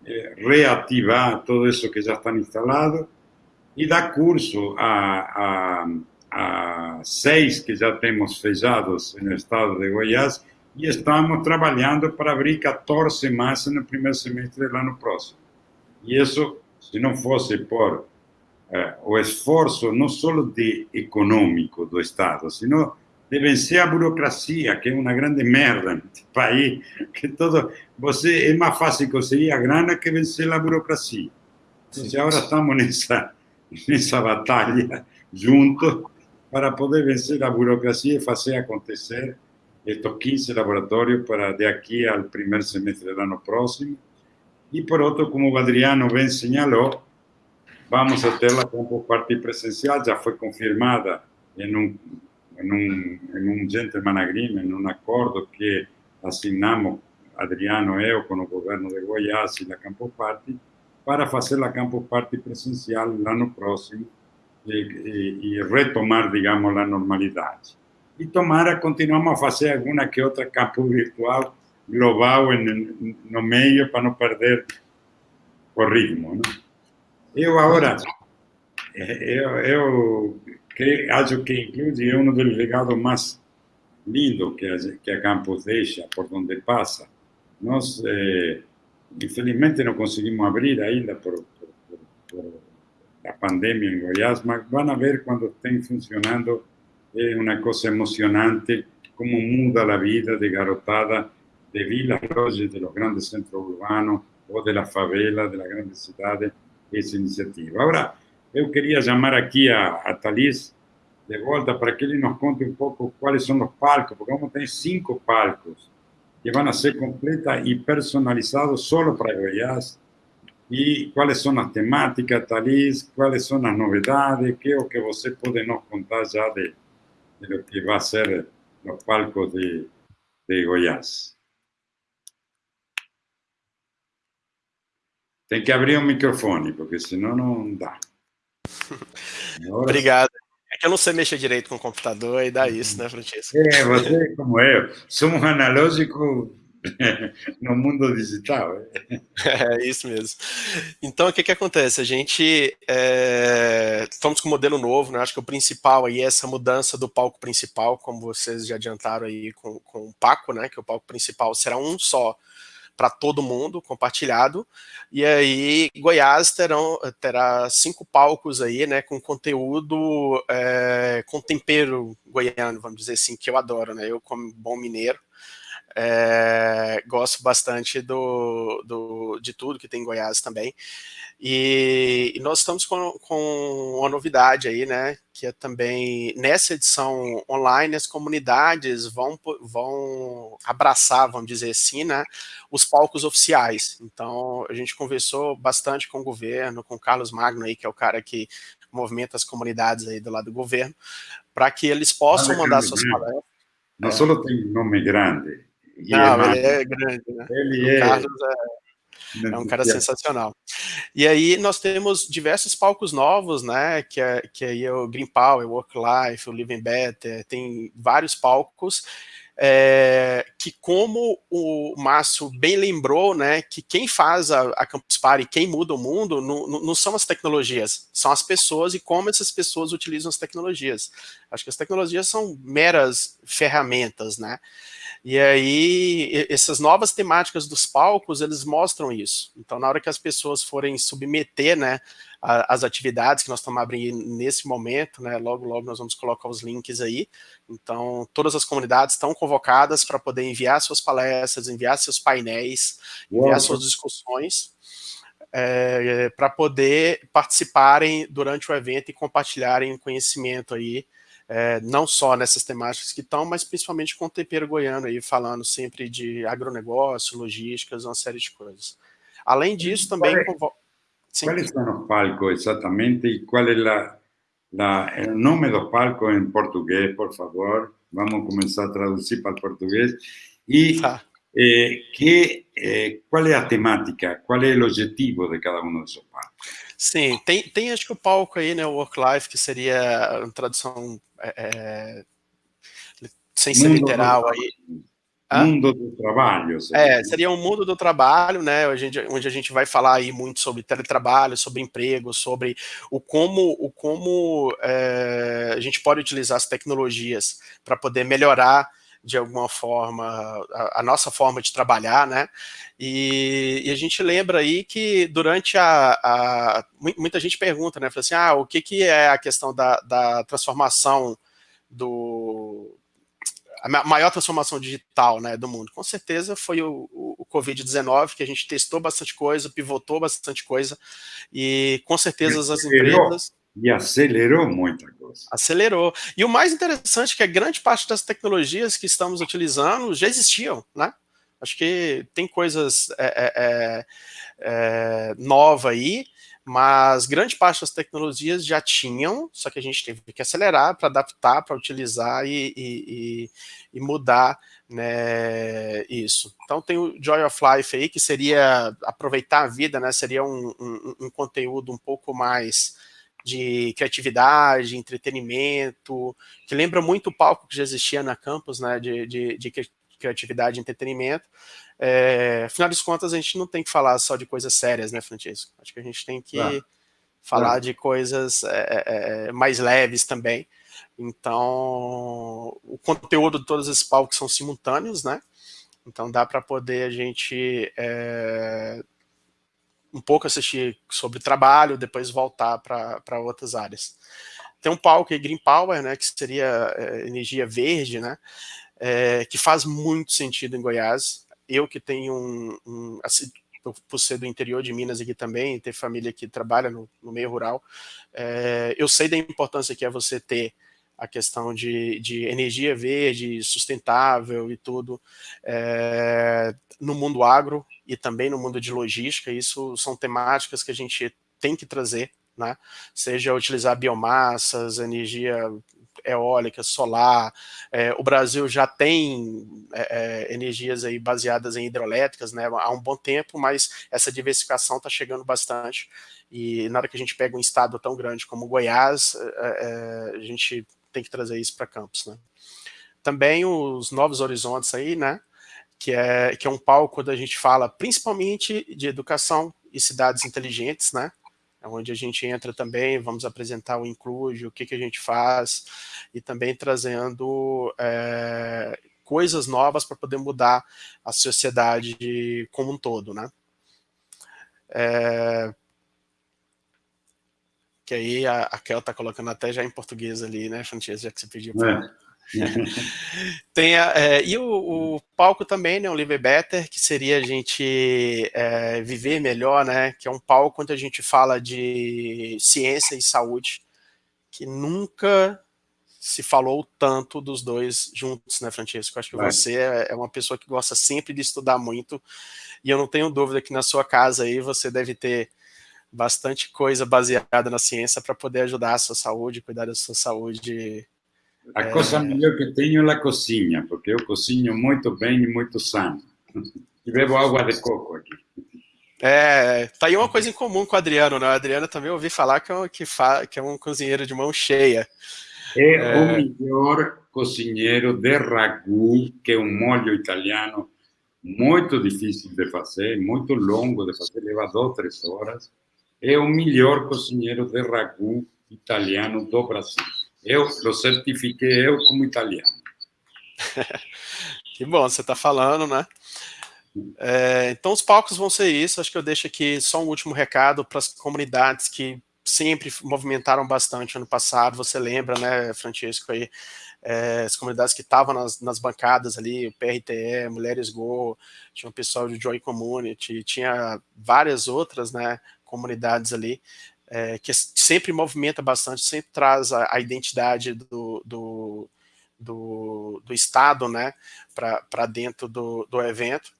eh, reativar todo isso que já está instalado e dar curso a, a a seis que já temos fechados no estado de Goiás e estamos trabalhando para abrir 14 mais no primeiro semestre do ano próximo. E isso, se não fosse por eh, o esforço não só de econômico do Estado, sino de vencer a burocracia, que é uma grande merda nesse país, que todo você é mais fácil conseguir a grana que vencer a burocracia. Então, agora estamos nessa nessa batalha juntos para poder vencer a burocracia e fazer acontecer estes 15 laboratórios para de aqui ao primeiro semestre do ano próximo. E por outro, como o Adriano bem señalou, vamos a ter a Campus Party presencial, já foi confirmada em um, em um, em um gentleman agreement, em um acordo que assinamos, Adriano e eu, com o governo de Goiás e a Campus Party, para fazer a Campus Party presencial no ano próximo, e, e, retomar, digamos, a normalidade. E tomara, continuamos a fazer alguma que outra campo virtual global em, no meio para não perder o ritmo. Não? Eu agora, eu, eu creio, acho que inclusive é um dos legados mais lindos que a, que a campus deixa por onde passa. Nós, eh, infelizmente, não conseguimos abrir ainda por, por, por, por la pandemia en Goiás, van a ver cuando estén funcionando, es una cosa emocionante, cómo muda la vida de garotada de vilas, de los grandes centros urbanos o de las favelas, de las grandes ciudades, esa iniciativa. Ahora, yo quería llamar aquí a, a Thalys de vuelta para que él nos conte un poco cuáles son los palcos, porque vamos a tener cinco palcos que van a ser completas y personalizados solo para Goiás, e quais são as temáticas, Thalys, quais são as novidades, que é o que você pode nos contar já de, de lo que vai ser os palcos de, de Goiás. Tem que abrir o microfone, porque senão não dá. *laughs* Obrigado. É que eu não sei mexer direito com o computador e dá isso, né, Francisco? É, você como eu. Somos analógico *laughs* no mundo digital. *laughs* É isso mesmo. Então, o que que acontece? A gente é, estamos com um modelo novo, né? Acho que o principal aí é essa mudança do palco principal, como vocês já adiantaram aí com, com o Paco, né? Que o palco principal será um só para todo mundo, compartilhado. E aí, Goiás terão, terá cinco palcos aí, né, com conteúdo, é, com tempero goiano, vamos dizer assim, que eu adoro, né, eu como bom mineiro, é, gosto bastante do, do, de tudo que tem em Goiás também. E, e, nós estamos com, com uma novidade aí, né? Que é também nessa edição online, as comunidades vão, vão abraçar, vamos dizer assim, né? Os palcos oficiais. Então, a gente conversou bastante com o governo, com o Carlos Magno aí, que é o cara que movimenta as comunidades aí do lado do governo, para que eles possam mandar suas palestras. Não é. só tem nome grande, não, ele é grande, né? Ele o é... Carlos é, é um cara sensacional. E aí nós temos diversos palcos novos, né? Que é, que é o Green Power, o Work Life, o Living Better, tem vários palcos. É, que como o Márcio bem lembrou, né, que quem faz a, a Campus Party, quem muda o mundo, não, não, são as tecnologias, são as pessoas e como essas pessoas utilizam as tecnologias. Acho que as tecnologias são meras ferramentas, né, E aí, essas novas temáticas dos palcos, eles mostram isso. Então, na hora que as pessoas forem submeter, né, as atividades que nós estamos abrindo nesse momento, né, logo, logo nós vamos colocar os links aí. Então, todas as comunidades estão convocadas para poder enviar suas palestras, enviar seus painéis, enviar Uau. suas discussões, é, para poder participarem durante o evento e compartilharem conhecimento aí, é, não só nessas temáticas que estão, mas principalmente com o tempero goiano aí, falando sempre de agronegócio, logísticas, uma série de coisas. Além disso, também... Qual é, quais são os palcos exatamente e qual é la, la, o nome do palco em português, por favor? Vamos começar a traduzir para o português. E tá. eh, que, eh, qual é a temática, qual é o objetivo de cada um desses palcos? Sim, tem, tem acho que o palco aí, né, o Work Life, que seria uma tradução é, sem ser mundo literal do, aí. Mundo do trabalho. Seria. É, seria um mundo do trabalho, né, onde, onde a gente vai falar aí muito sobre teletrabalho, sobre emprego, sobre o como, o como é, a gente pode utilizar as tecnologias para poder melhorar de alguma forma, a, a, nossa forma de trabalhar, né? E, e, a gente lembra aí que durante a, a muita gente pergunta, né? Fala assim, ah, o que, que é a questão da, da transformação do a maior transformação digital né, do mundo? Com certeza foi o, o, o Covid-19, que a gente testou bastante coisa, pivotou bastante coisa, e com certeza as empresas... E acelerou muita coisa. Acelerou. E o mais interessante é que a grande parte das tecnologias que estamos utilizando já existiam, né? Acho que tem coisas é, é, é, é nova aí, mas grande parte das tecnologias já tinham, só que a gente teve que acelerar para adaptar, para utilizar e, e, e, mudar né, isso. Então tem o Joy of Life aí, que seria aproveitar a vida, né, seria um, um, um conteúdo um pouco mais de criatividade, entretenimento, que lembra muito o palco que já existia na campus, né, de, de, de criatividade e entretenimento. É, afinal de contas, a gente não tem que falar só de coisas sérias, né, Francisco? Acho que a gente tem que ah. falar ah. de coisas é, é, é, mais leves também. Então, o conteúdo de todos esses palcos são simultâneos, né? Então dá para poder a gente é, um pouco assistir sobre trabalho, depois voltar para outras áreas. Tem um palco aí, Green Power, né, que seria é, energia verde, né, é, que faz muito sentido em Goiás. Eu que tenho um, um assim, por ser do interior de Minas aqui também, ter família que trabalha no, no meio rural, é, eu sei da importância que é você ter a questão de, de energia verde, sustentável e tudo, é, no mundo agro e também no mundo de logística, isso são temáticas que a gente tem que trazer, né? seja utilizar biomassas, energia eólica, solar, é, o Brasil já tem é, é, energias aí baseadas em hidroelétricas né, há um bom tempo, mas essa diversificação está chegando bastante, e na hora que a gente pega um estado tão grande como Goiás, é, é, a gente tem que trazer isso para campus, né? Também os Novos Horizontes aí, né? Que é, que é um palco onde a gente fala principalmente de educação e cidades inteligentes, né? É onde a gente entra também, vamos apresentar o Include, o que, que a gente faz, e também trazendo é, coisas novas para poder mudar a sociedade como um todo, né? É, que aí a, a Kel tá colocando até já em português ali, né, Francesco, já que você pediu para... É. *laughs* Tem a, é, e o, o, palco também, né, o Live Better, que seria a gente é, viver melhor, né, que é um palco onde a gente fala de ciência e saúde, que nunca se falou tanto dos dois juntos, né, Francisco? Acho que Vai. você é, é uma pessoa que gosta sempre de estudar muito, e eu não tenho dúvida que na sua casa aí você deve ter bastante coisa baseada na ciência para poder ajudar a sua saúde, cuidar da sua saúde. A é... coisa melhor que tenho é a cozinha, porque eu cozinho muito bem e muito sano. E bebo água de coco aqui. É, tá aí uma coisa em comum com o Adriano, né? O Adriano também ouvi falar que é um, que fa, que é um cozinheiro de mão cheia. É, é, o melhor cozinheiro de ragu, que é um molho italiano muito difícil de fazer, muito longo de fazer, leva duas, três horas é o melhor cozinheiro de ragu italiano do Brasil. Eu lo certifiquei eu como italiano. *laughs* Que bom, você está falando, né? É, então, os palcos vão ser isso. Acho que eu deixo aqui só um último recado para as comunidades que sempre movimentaram bastante ano passado. Você lembra, né, Francisco, aí, é, as comunidades que estavam nas, nas, bancadas ali, o PRTE, Mulheres Go, tinha o pessoal do Joy Community, tinha várias outras, né, comunidades ali, é, que sempre movimenta bastante, sempre traz a, a identidade do, do, do, do, Estado né, para dentro do, do evento.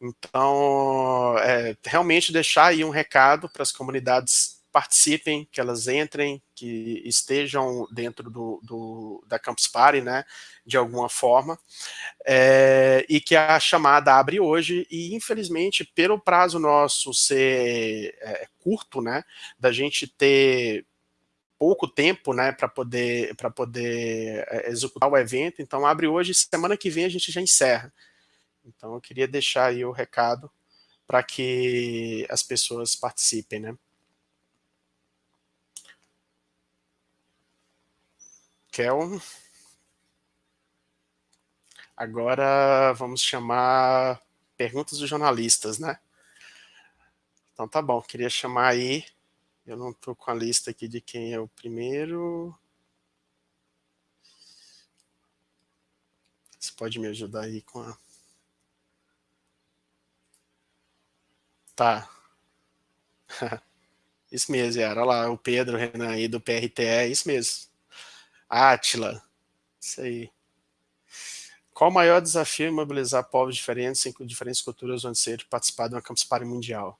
Então, é, realmente deixar aí um recado para as comunidades participem, que elas entrem, que estejam dentro do, do da Campus Party, né, de alguma forma, é, e que a chamada abre hoje, e infelizmente, pelo prazo nosso ser é, curto, né, da gente ter pouco tempo, né, para poder, para poder é, executar o evento, então abre hoje, semana que vem a gente já encerra. Então eu queria deixar aí o recado para que as pessoas participem, né. Kel. Agora vamos chamar perguntas dos jornalistas, né? Então tá bom, queria chamar aí, eu não estou com a lista aqui de quem é o primeiro. Você pode me ajudar aí com a... Tá. *laughs* Isso mesmo. Olha lá, o Pedro, o Renan aí do PRTE, isso mesmo. Átila. Isso aí. Qual o maior desafio em mobilizar povos diferentes, em diferentes culturas, onde ser participar de uma Campus Party mundial?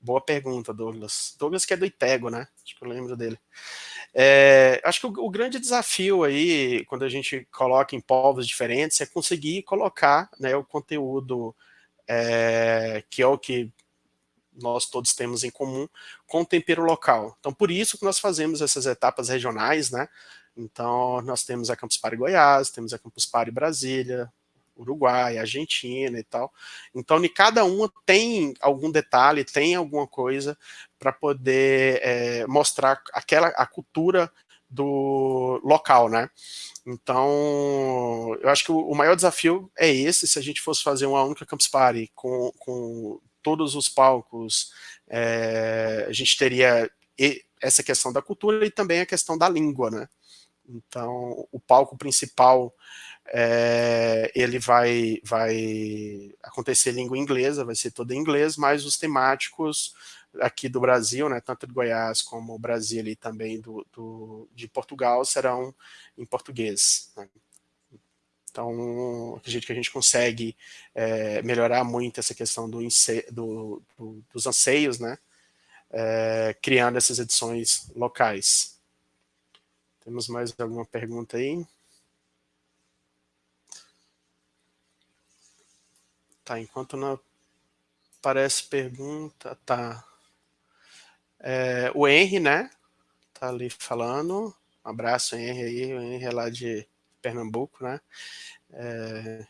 Boa pergunta, Douglas. Douglas que é do Itego, né? Acho que eu lembro dele. É, acho que o, o, grande desafio aí, quando a gente coloca em povos diferentes, é conseguir colocar né, o conteúdo é, que é o que nós todos temos em comum, com o tempero local. Então, por isso que nós fazemos essas etapas regionais, né? Então, nós temos a Campus Party Goiás, temos a Campus Party Brasília, Uruguai, Argentina e tal. Então, em cada uma tem algum detalhe, tem alguma coisa para poder é, mostrar aquela a cultura do local, né? Então, eu acho que o, maior desafio é esse, se a gente fosse fazer uma única Campus Party com, com todos os palcos, é, a gente teria essa questão da cultura e também a questão da língua, né? Então, o palco principal, é, ele vai, vai acontecer em língua inglesa, vai ser todo em inglês, mas os temáticos aqui do Brasil, né, tanto do Goiás como Brasil e também do, do, de Portugal, serão em português. Né? Então, acredito que a gente consegue é, melhorar muito essa questão do, do dos anseios, né, é, criando essas edições locais. Temos mais alguma pergunta aí? Tá, enquanto não aparece pergunta, tá. É, o Henry, né? Tá ali falando. Um abraço, Henry aí. O Henry é lá de Pernambuco, né? É...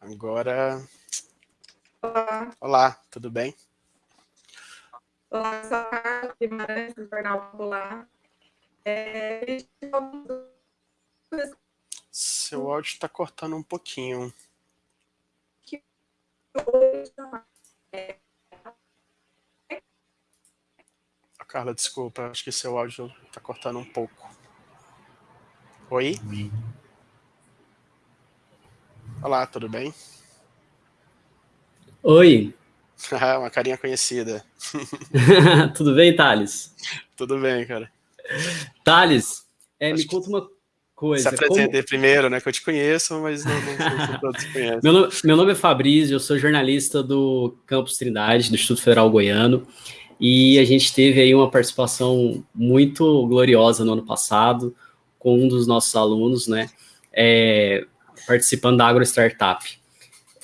Agora... Olá. Olá, tudo bem? Olá, sou a Carla Guimarães, do Jornal Popular. É... Seu áudio está cortando um pouquinho. Carla, desculpa, acho que seu áudio está cortando um pouco. Oi? Olá, tudo bem? Oi, *laughs* Uma carinha conhecida. *laughs* Tudo bem, Thales? Tudo bem, cara. Thales, é, me conta uma coisa. Se apresente como... primeiro, né? Que eu te conheço, mas não, não, não todos conhecem. Meu, nome, meu nome é Fabrício, eu sou jornalista do Campus Trindade, do Instituto Federal Goiano, e a gente teve aí uma participação muito gloriosa no ano passado com um dos nossos alunos, né? É, participando da Agro Startup.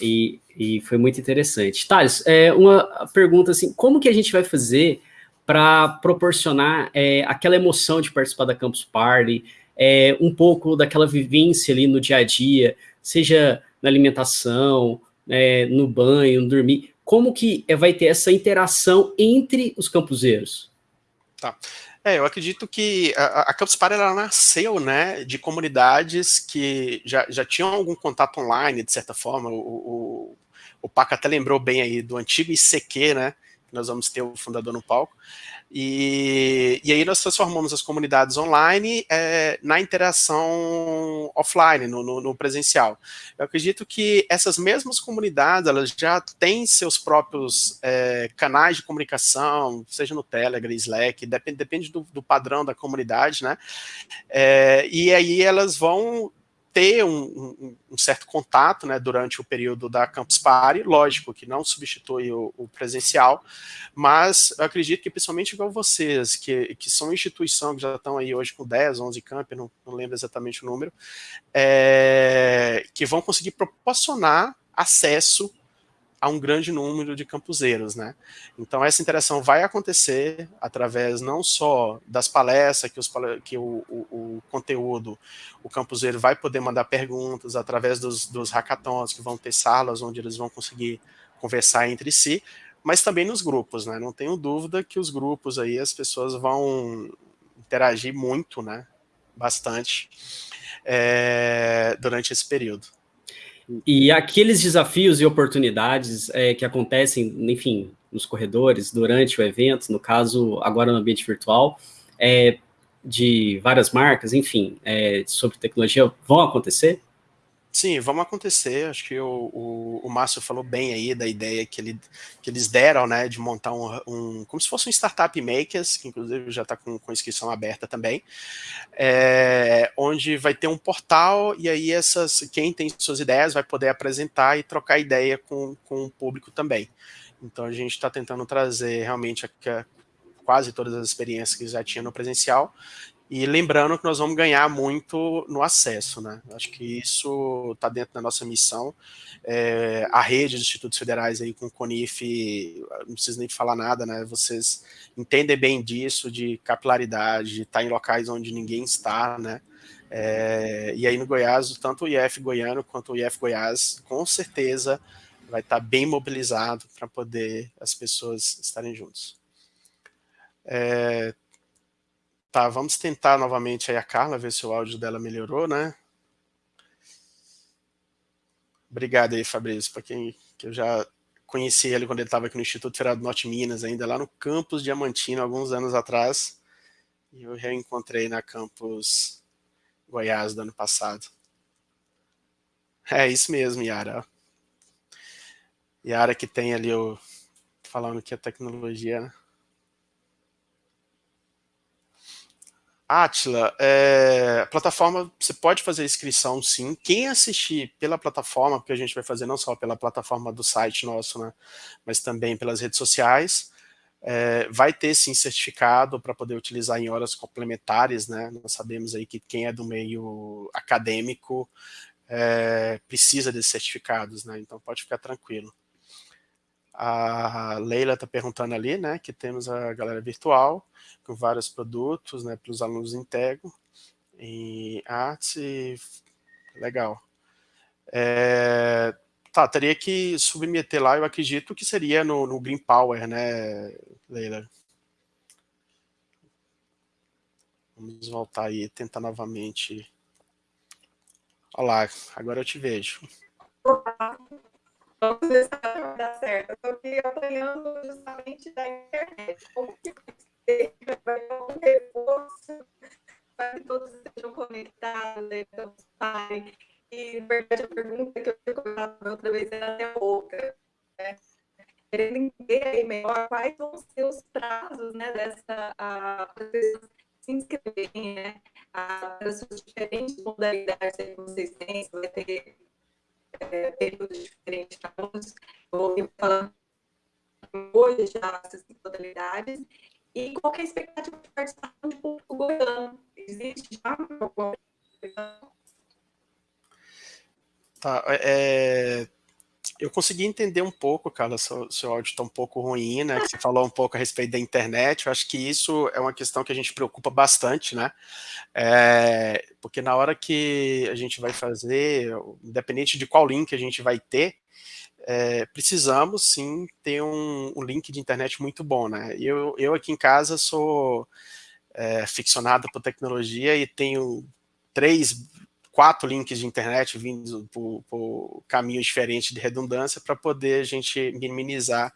E e foi muito interessante. Thales, é, uma pergunta assim, como que a gente vai fazer para proporcionar é, aquela emoção de participar da Campus Party, é, um pouco daquela vivência ali no dia a dia, seja na alimentação, é, no banho, no dormir, como que vai ter essa interação entre os campuseiros? Tá. É, eu acredito que a, a Campus Party ela nasceu, né, de comunidades que já, já tinham algum contato online, de certa forma. O, o, o Paca até lembrou bem aí do antigo ICQ, né, nós vamos ter o fundador no palco. E, e aí nós transformamos as comunidades online é, na interação offline, no, no, no, presencial. Eu acredito que essas mesmas comunidades, elas já têm seus próprios é, canais de comunicação, seja no Telegram, Slack, depende, depende do, do padrão da comunidade, né? É, e aí elas vão ter um, um, um, certo contato né, durante o período da Campus Party, lógico que não substitui o, o, presencial, mas acredito que principalmente igual vocês, que, que são instituição que já estão aí hoje com 10, 11 camp, não, não lembro exatamente o número, é, que vão conseguir proporcionar acesso a um grande número de campuseiros, né? Então essa interação vai acontecer através não só das palestras, que, os, que o, o, o conteúdo, o campuseiro vai poder mandar perguntas, através dos, dos hackathons, que vão ter salas onde eles vão conseguir conversar entre si, mas também nos grupos, né? Não tenho dúvida que os grupos aí, as pessoas vão interagir muito, né? Bastante é, durante esse período. E aqueles desafios e oportunidades é, que acontecem, enfim, nos corredores, durante o evento, no caso, agora no ambiente virtual, é, de várias marcas, enfim, é, sobre tecnologia, vão acontecer? Sim, vamos acontecer. Acho que o, o, o Márcio falou bem aí da ideia que, ele, que eles deram, né, de montar um, um como se fosse um startup makers, que inclusive já está com, com inscrição aberta também, é, onde vai ter um portal e aí essas quem tem suas ideias vai poder apresentar e trocar ideia com, com o público também. Então a gente está tentando trazer realmente a, a, quase todas as experiências que já tinha no presencial e lembrando que nós vamos ganhar muito no acesso, né? Acho que isso está dentro da nossa missão. É, a rede de institutos federais aí com o CONIF, não preciso nem falar nada, né? Vocês entendem bem disso, de capilaridade, de estar tá em locais onde ninguém está, né? É, e aí no Goiás, tanto o IF Goiano quanto o IF Goiás, com certeza vai estar tá bem mobilizado para poder as pessoas estarem juntos. É, Tá, vamos tentar novamente aí a Carla, ver se o áudio dela melhorou, né? Obrigado aí, Fabrício, para quem que eu já conheci ele quando ele estava aqui no Instituto Federal do Norte Minas, ainda lá no campus Diamantino, alguns anos atrás. E eu reencontrei na campus Goiás do ano passado. É isso mesmo, Yara. Yara que tem ali o... falando que a tecnologia... Atila, é, plataforma, você pode fazer inscrição sim. Quem assistir pela plataforma, porque a gente vai fazer não só pela plataforma do site nosso, né, mas também pelas redes sociais, é, vai ter sim certificado para poder utilizar em horas complementares, né? Nós sabemos aí que quem é do meio acadêmico é, precisa desses certificados, né? Então pode ficar tranquilo. A Leila está perguntando ali, né, que temos a galera virtual, com vários produtos, né, para os alunos Intego, em arte, legal. É, tá, teria que submeter lá, eu acredito que seria no, no Green Power, né, Leila? Vamos voltar aí, tentar novamente. Olá, agora eu te vejo. Vamos ver se vai dar certo. Eu estou aqui apanhando justamente da internet. Como que vai ter um reforço para que todos estejam conectados, então, E, na verdade, a pergunta que eu colocado outra vez era até outra. Né? Querendo entender aí melhor quais vão ser os prazos né, dessa, para pessoas se inscreverem, né? Para as diferentes modalidades que vocês têm, vai ter é, períodos diferentes para todos. Eu ouvi falando hoje já essas modalidades. E qual é a expectativa de participação do público goiano? Existe já alguma Tá, é, eu consegui entender um pouco, cara, seu, seu áudio está um pouco ruim, né, que você falou um pouco a respeito da internet, eu acho que isso é uma questão que a gente preocupa bastante, né, é, porque na hora que a gente vai fazer, independente de qual link a gente vai ter, é, precisamos sim ter um, um, link de internet muito bom, né, eu, eu aqui em casa sou é, ficcionada por tecnologia e tenho três quatro links de internet vindo por, por caminhos diferentes de redundância para poder a gente minimizar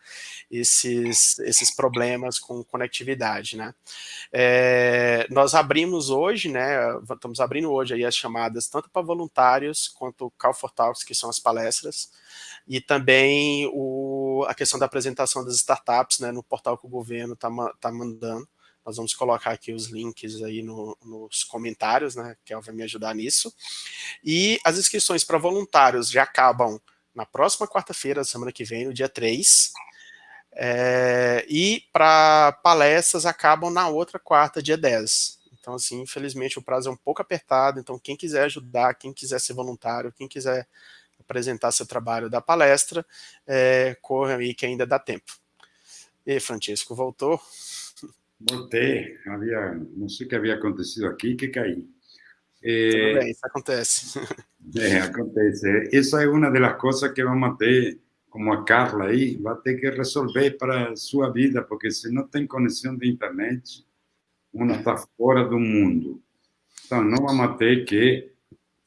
esses, esses problemas com conectividade, né? É, nós abrimos hoje, né, estamos abrindo hoje aí as chamadas tanto para voluntários quanto Call for Talks, que são as palestras, e também o, a questão da apresentação das startups, né, no portal que o governo está tá mandando, nós vamos colocar aqui os links aí no, nos comentários, né? Ela vai me ajudar nisso. E as inscrições para voluntários já acabam na próxima quarta-feira, semana que vem, no dia 3. É, e para palestras acabam na outra quarta, dia 10. Então, assim, infelizmente o prazo é um pouco apertado, então quem quiser ajudar, quem quiser ser voluntário, quem quiser apresentar seu trabalho da palestra, é, corra aí que ainda dá tempo. E Francisco, voltou? Voltei, havia, não sei o que havia acontecido aqui, que caí. É, Tudo bem, isso acontece. É, acontece. Essa é uma das coisas que vamos ter, como a Carla aí, vai ter que resolver para a sua vida, porque se não tem conexão de internet, uma está fora do mundo. Então, não vamos ter que,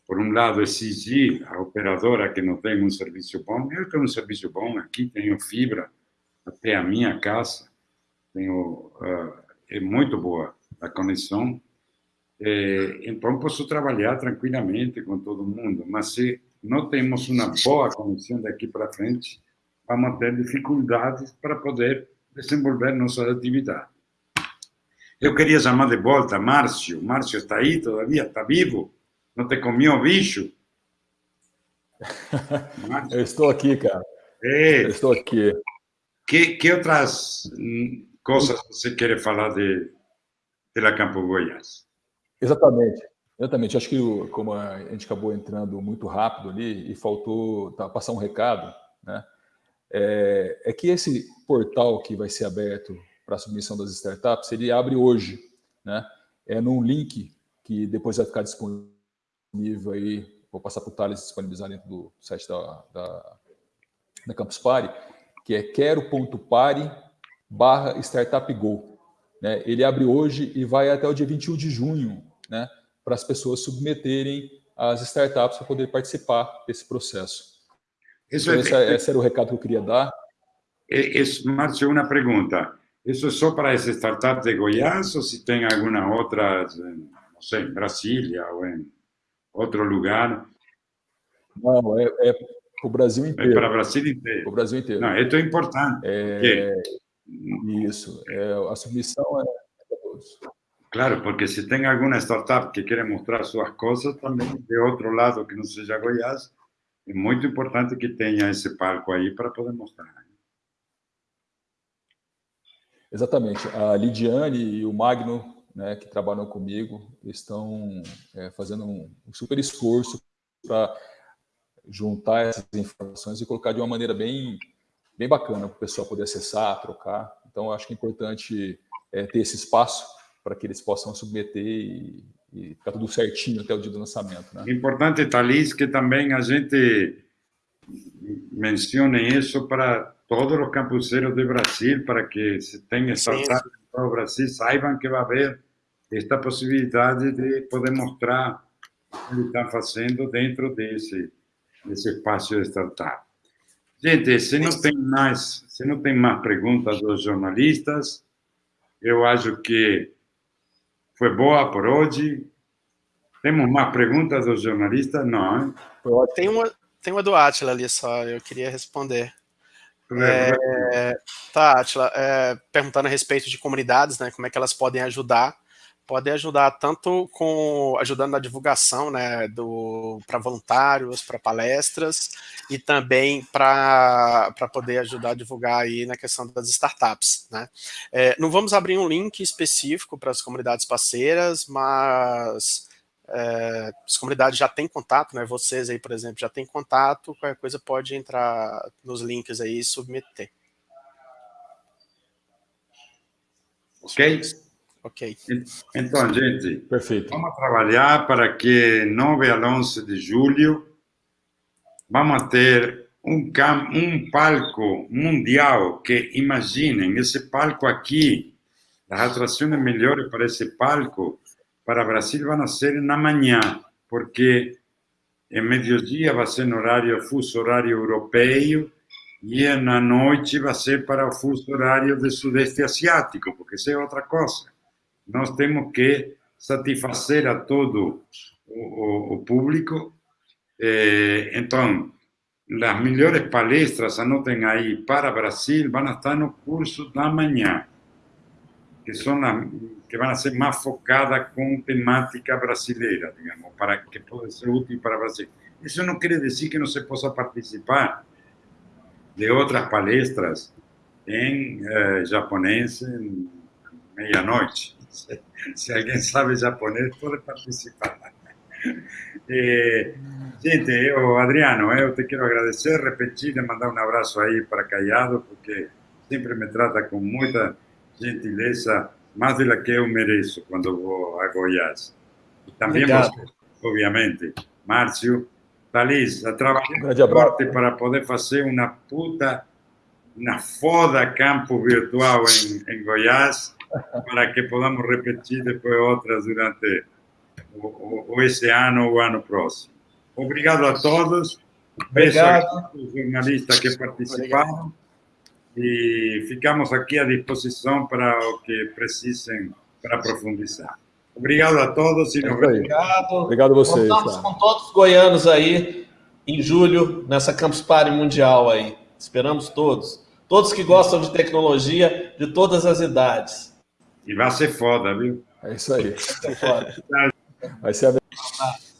por um lado, exigir à operadora que não tem um serviço bom. Eu tenho um serviço bom aqui, tenho fibra até a minha casa, tenho uh, é muito boa a conexão. É, então, posso trabalhar tranquilamente com todo mundo, mas se não temos uma boa conexão daqui para frente, vamos ter dificuldades para poder desenvolver nossas atividades. Eu queria chamar de volta Márcio. Márcio está aí todavia? Está vivo? Não te comiu o bicho? *laughs* Eu estou aqui, cara. É. Eu estou aqui. Que, que outras coisas você quer falar de, de La Campo Goiás? Exatamente. Exatamente. Acho que como a gente acabou entrando muito rápido ali e faltou tá, passar um recado, né? É, é, que esse portal que vai ser aberto para a submissão das startups, ele abre hoje, né? É num link que depois vai ficar disponível aí, vou passar para o Thales disponibilizar dentro do site da, da, da Campus Party, que é quero.pare barra Startup Go. Né? Ele abre hoje e vai até o dia 21 de junho, né? para as pessoas submeterem as startups para poder participar desse processo. Isso então, é, esse, esse, era o recado que eu queria dar. Isso, Márcio, uma pergunta. Isso é só para as startups de Goiás ou se tem alguma outra, não sei, em Brasília ou em outro lugar? Não, é, é para o Brasil inteiro. É para o Brasil inteiro. o Brasil inteiro. Não, isso é importante. É, isso, é, a submissão é para todos. Claro, porque se tem alguma startup que quer mostrar suas coisas, também de outro lado que não seja Goiás, é muito importante que tenha esse palco aí para poder mostrar. Exatamente. A Lidiane e o Magno, né, que trabalham comigo, estão é, fazendo um super esforço para juntar essas informações e colocar de uma maneira bem bem bacana para o pessoal poder acessar, trocar. Então, acho que é importante é, ter esse espaço para que eles possam submeter e, e ficar tudo certinho até o dia do lançamento. Né? Importante, Thalys, que também a gente mencione isso para todos os campuseiros do Brasil, para que se tenha startup no Brasil, saibam que vai haver esta possibilidade de poder mostrar o que estão fazendo dentro desse, desse espaço de startup. Gente, se não tem mais, se não tem mais perguntas dos jornalistas, eu acho que foi boa por hoje. Temos mais perguntas dos jornalistas? Não. Tem uma, tem uma do Atila ali só, eu queria responder. É, tá, Atila, é, perguntando a respeito de comunidades, né, como é que elas podem ajudar podem ajudar tanto com ajudando na divulgação, né, para voluntários, para palestras e também para poder ajudar a divulgar aí na questão das startups, né. É, não vamos abrir um link específico para as comunidades parceiras, mas é, as comunidades já têm contato, né, vocês aí, por exemplo, já têm contato, qualquer coisa pode entrar nos links aí e submeter. Ok? Ok. Então, gente, Perfeito. vamos trabalhar para que 9 a 11 de julho vamos ter um, um palco mundial que, imaginem, esse palco aqui As atrações melhores para esse palco, para Brasil, vão ser na manhã, porque em meio-dia vai ser no horário, fuso horário europeu, e na noite vai ser para o fuso horário do Sudeste Asiático, porque isso é outra coisa. Nós temos que satisfazer a todo o, o, o público. Eh, então, as melhores palestras, anotem aí, para Brasil, vão estar no curso da manhã, que são as, que vão ser mais focadas com temática brasileira, digamos, para que pode ser útil para o Brasil. Isso não quer dizer que não se possa participar de outras palestras em eh, japonês em meia-noite. *laughs* Se, alguém sabe japonês, pode participar. *laughs* Eh, gente, eu, Adriano, eu te quero agradecer, repetir mandar um abraço aí para Caiado, porque sempre me trata com muita gentileza, mais do que eu mereço quando vou a Goiás. E também você, obviamente, Márcio, Thalys, a trabalhar forte para poder fazer uma puta, uma foda campo virtual em, em Goiás, para que podamos repetir depois outras durante o, o, o esse ano ou o ano próximo. Obrigado a todos. Obrigado. Beijo aos jornalistas que participaram. E ficamos aqui à disposição para o que precisem para aprofundizar. Obrigado a todos e vemos. Obrigado. Obrigado a vocês. Contamos tá. com todos os goianos aí em julho, nessa Campus Party Mundial aí. Esperamos todos. Todos que gostam de tecnologia, de todas as idades. E vai ser foda, viu? É isso aí. Vai ser, foda. vai ser abençoado.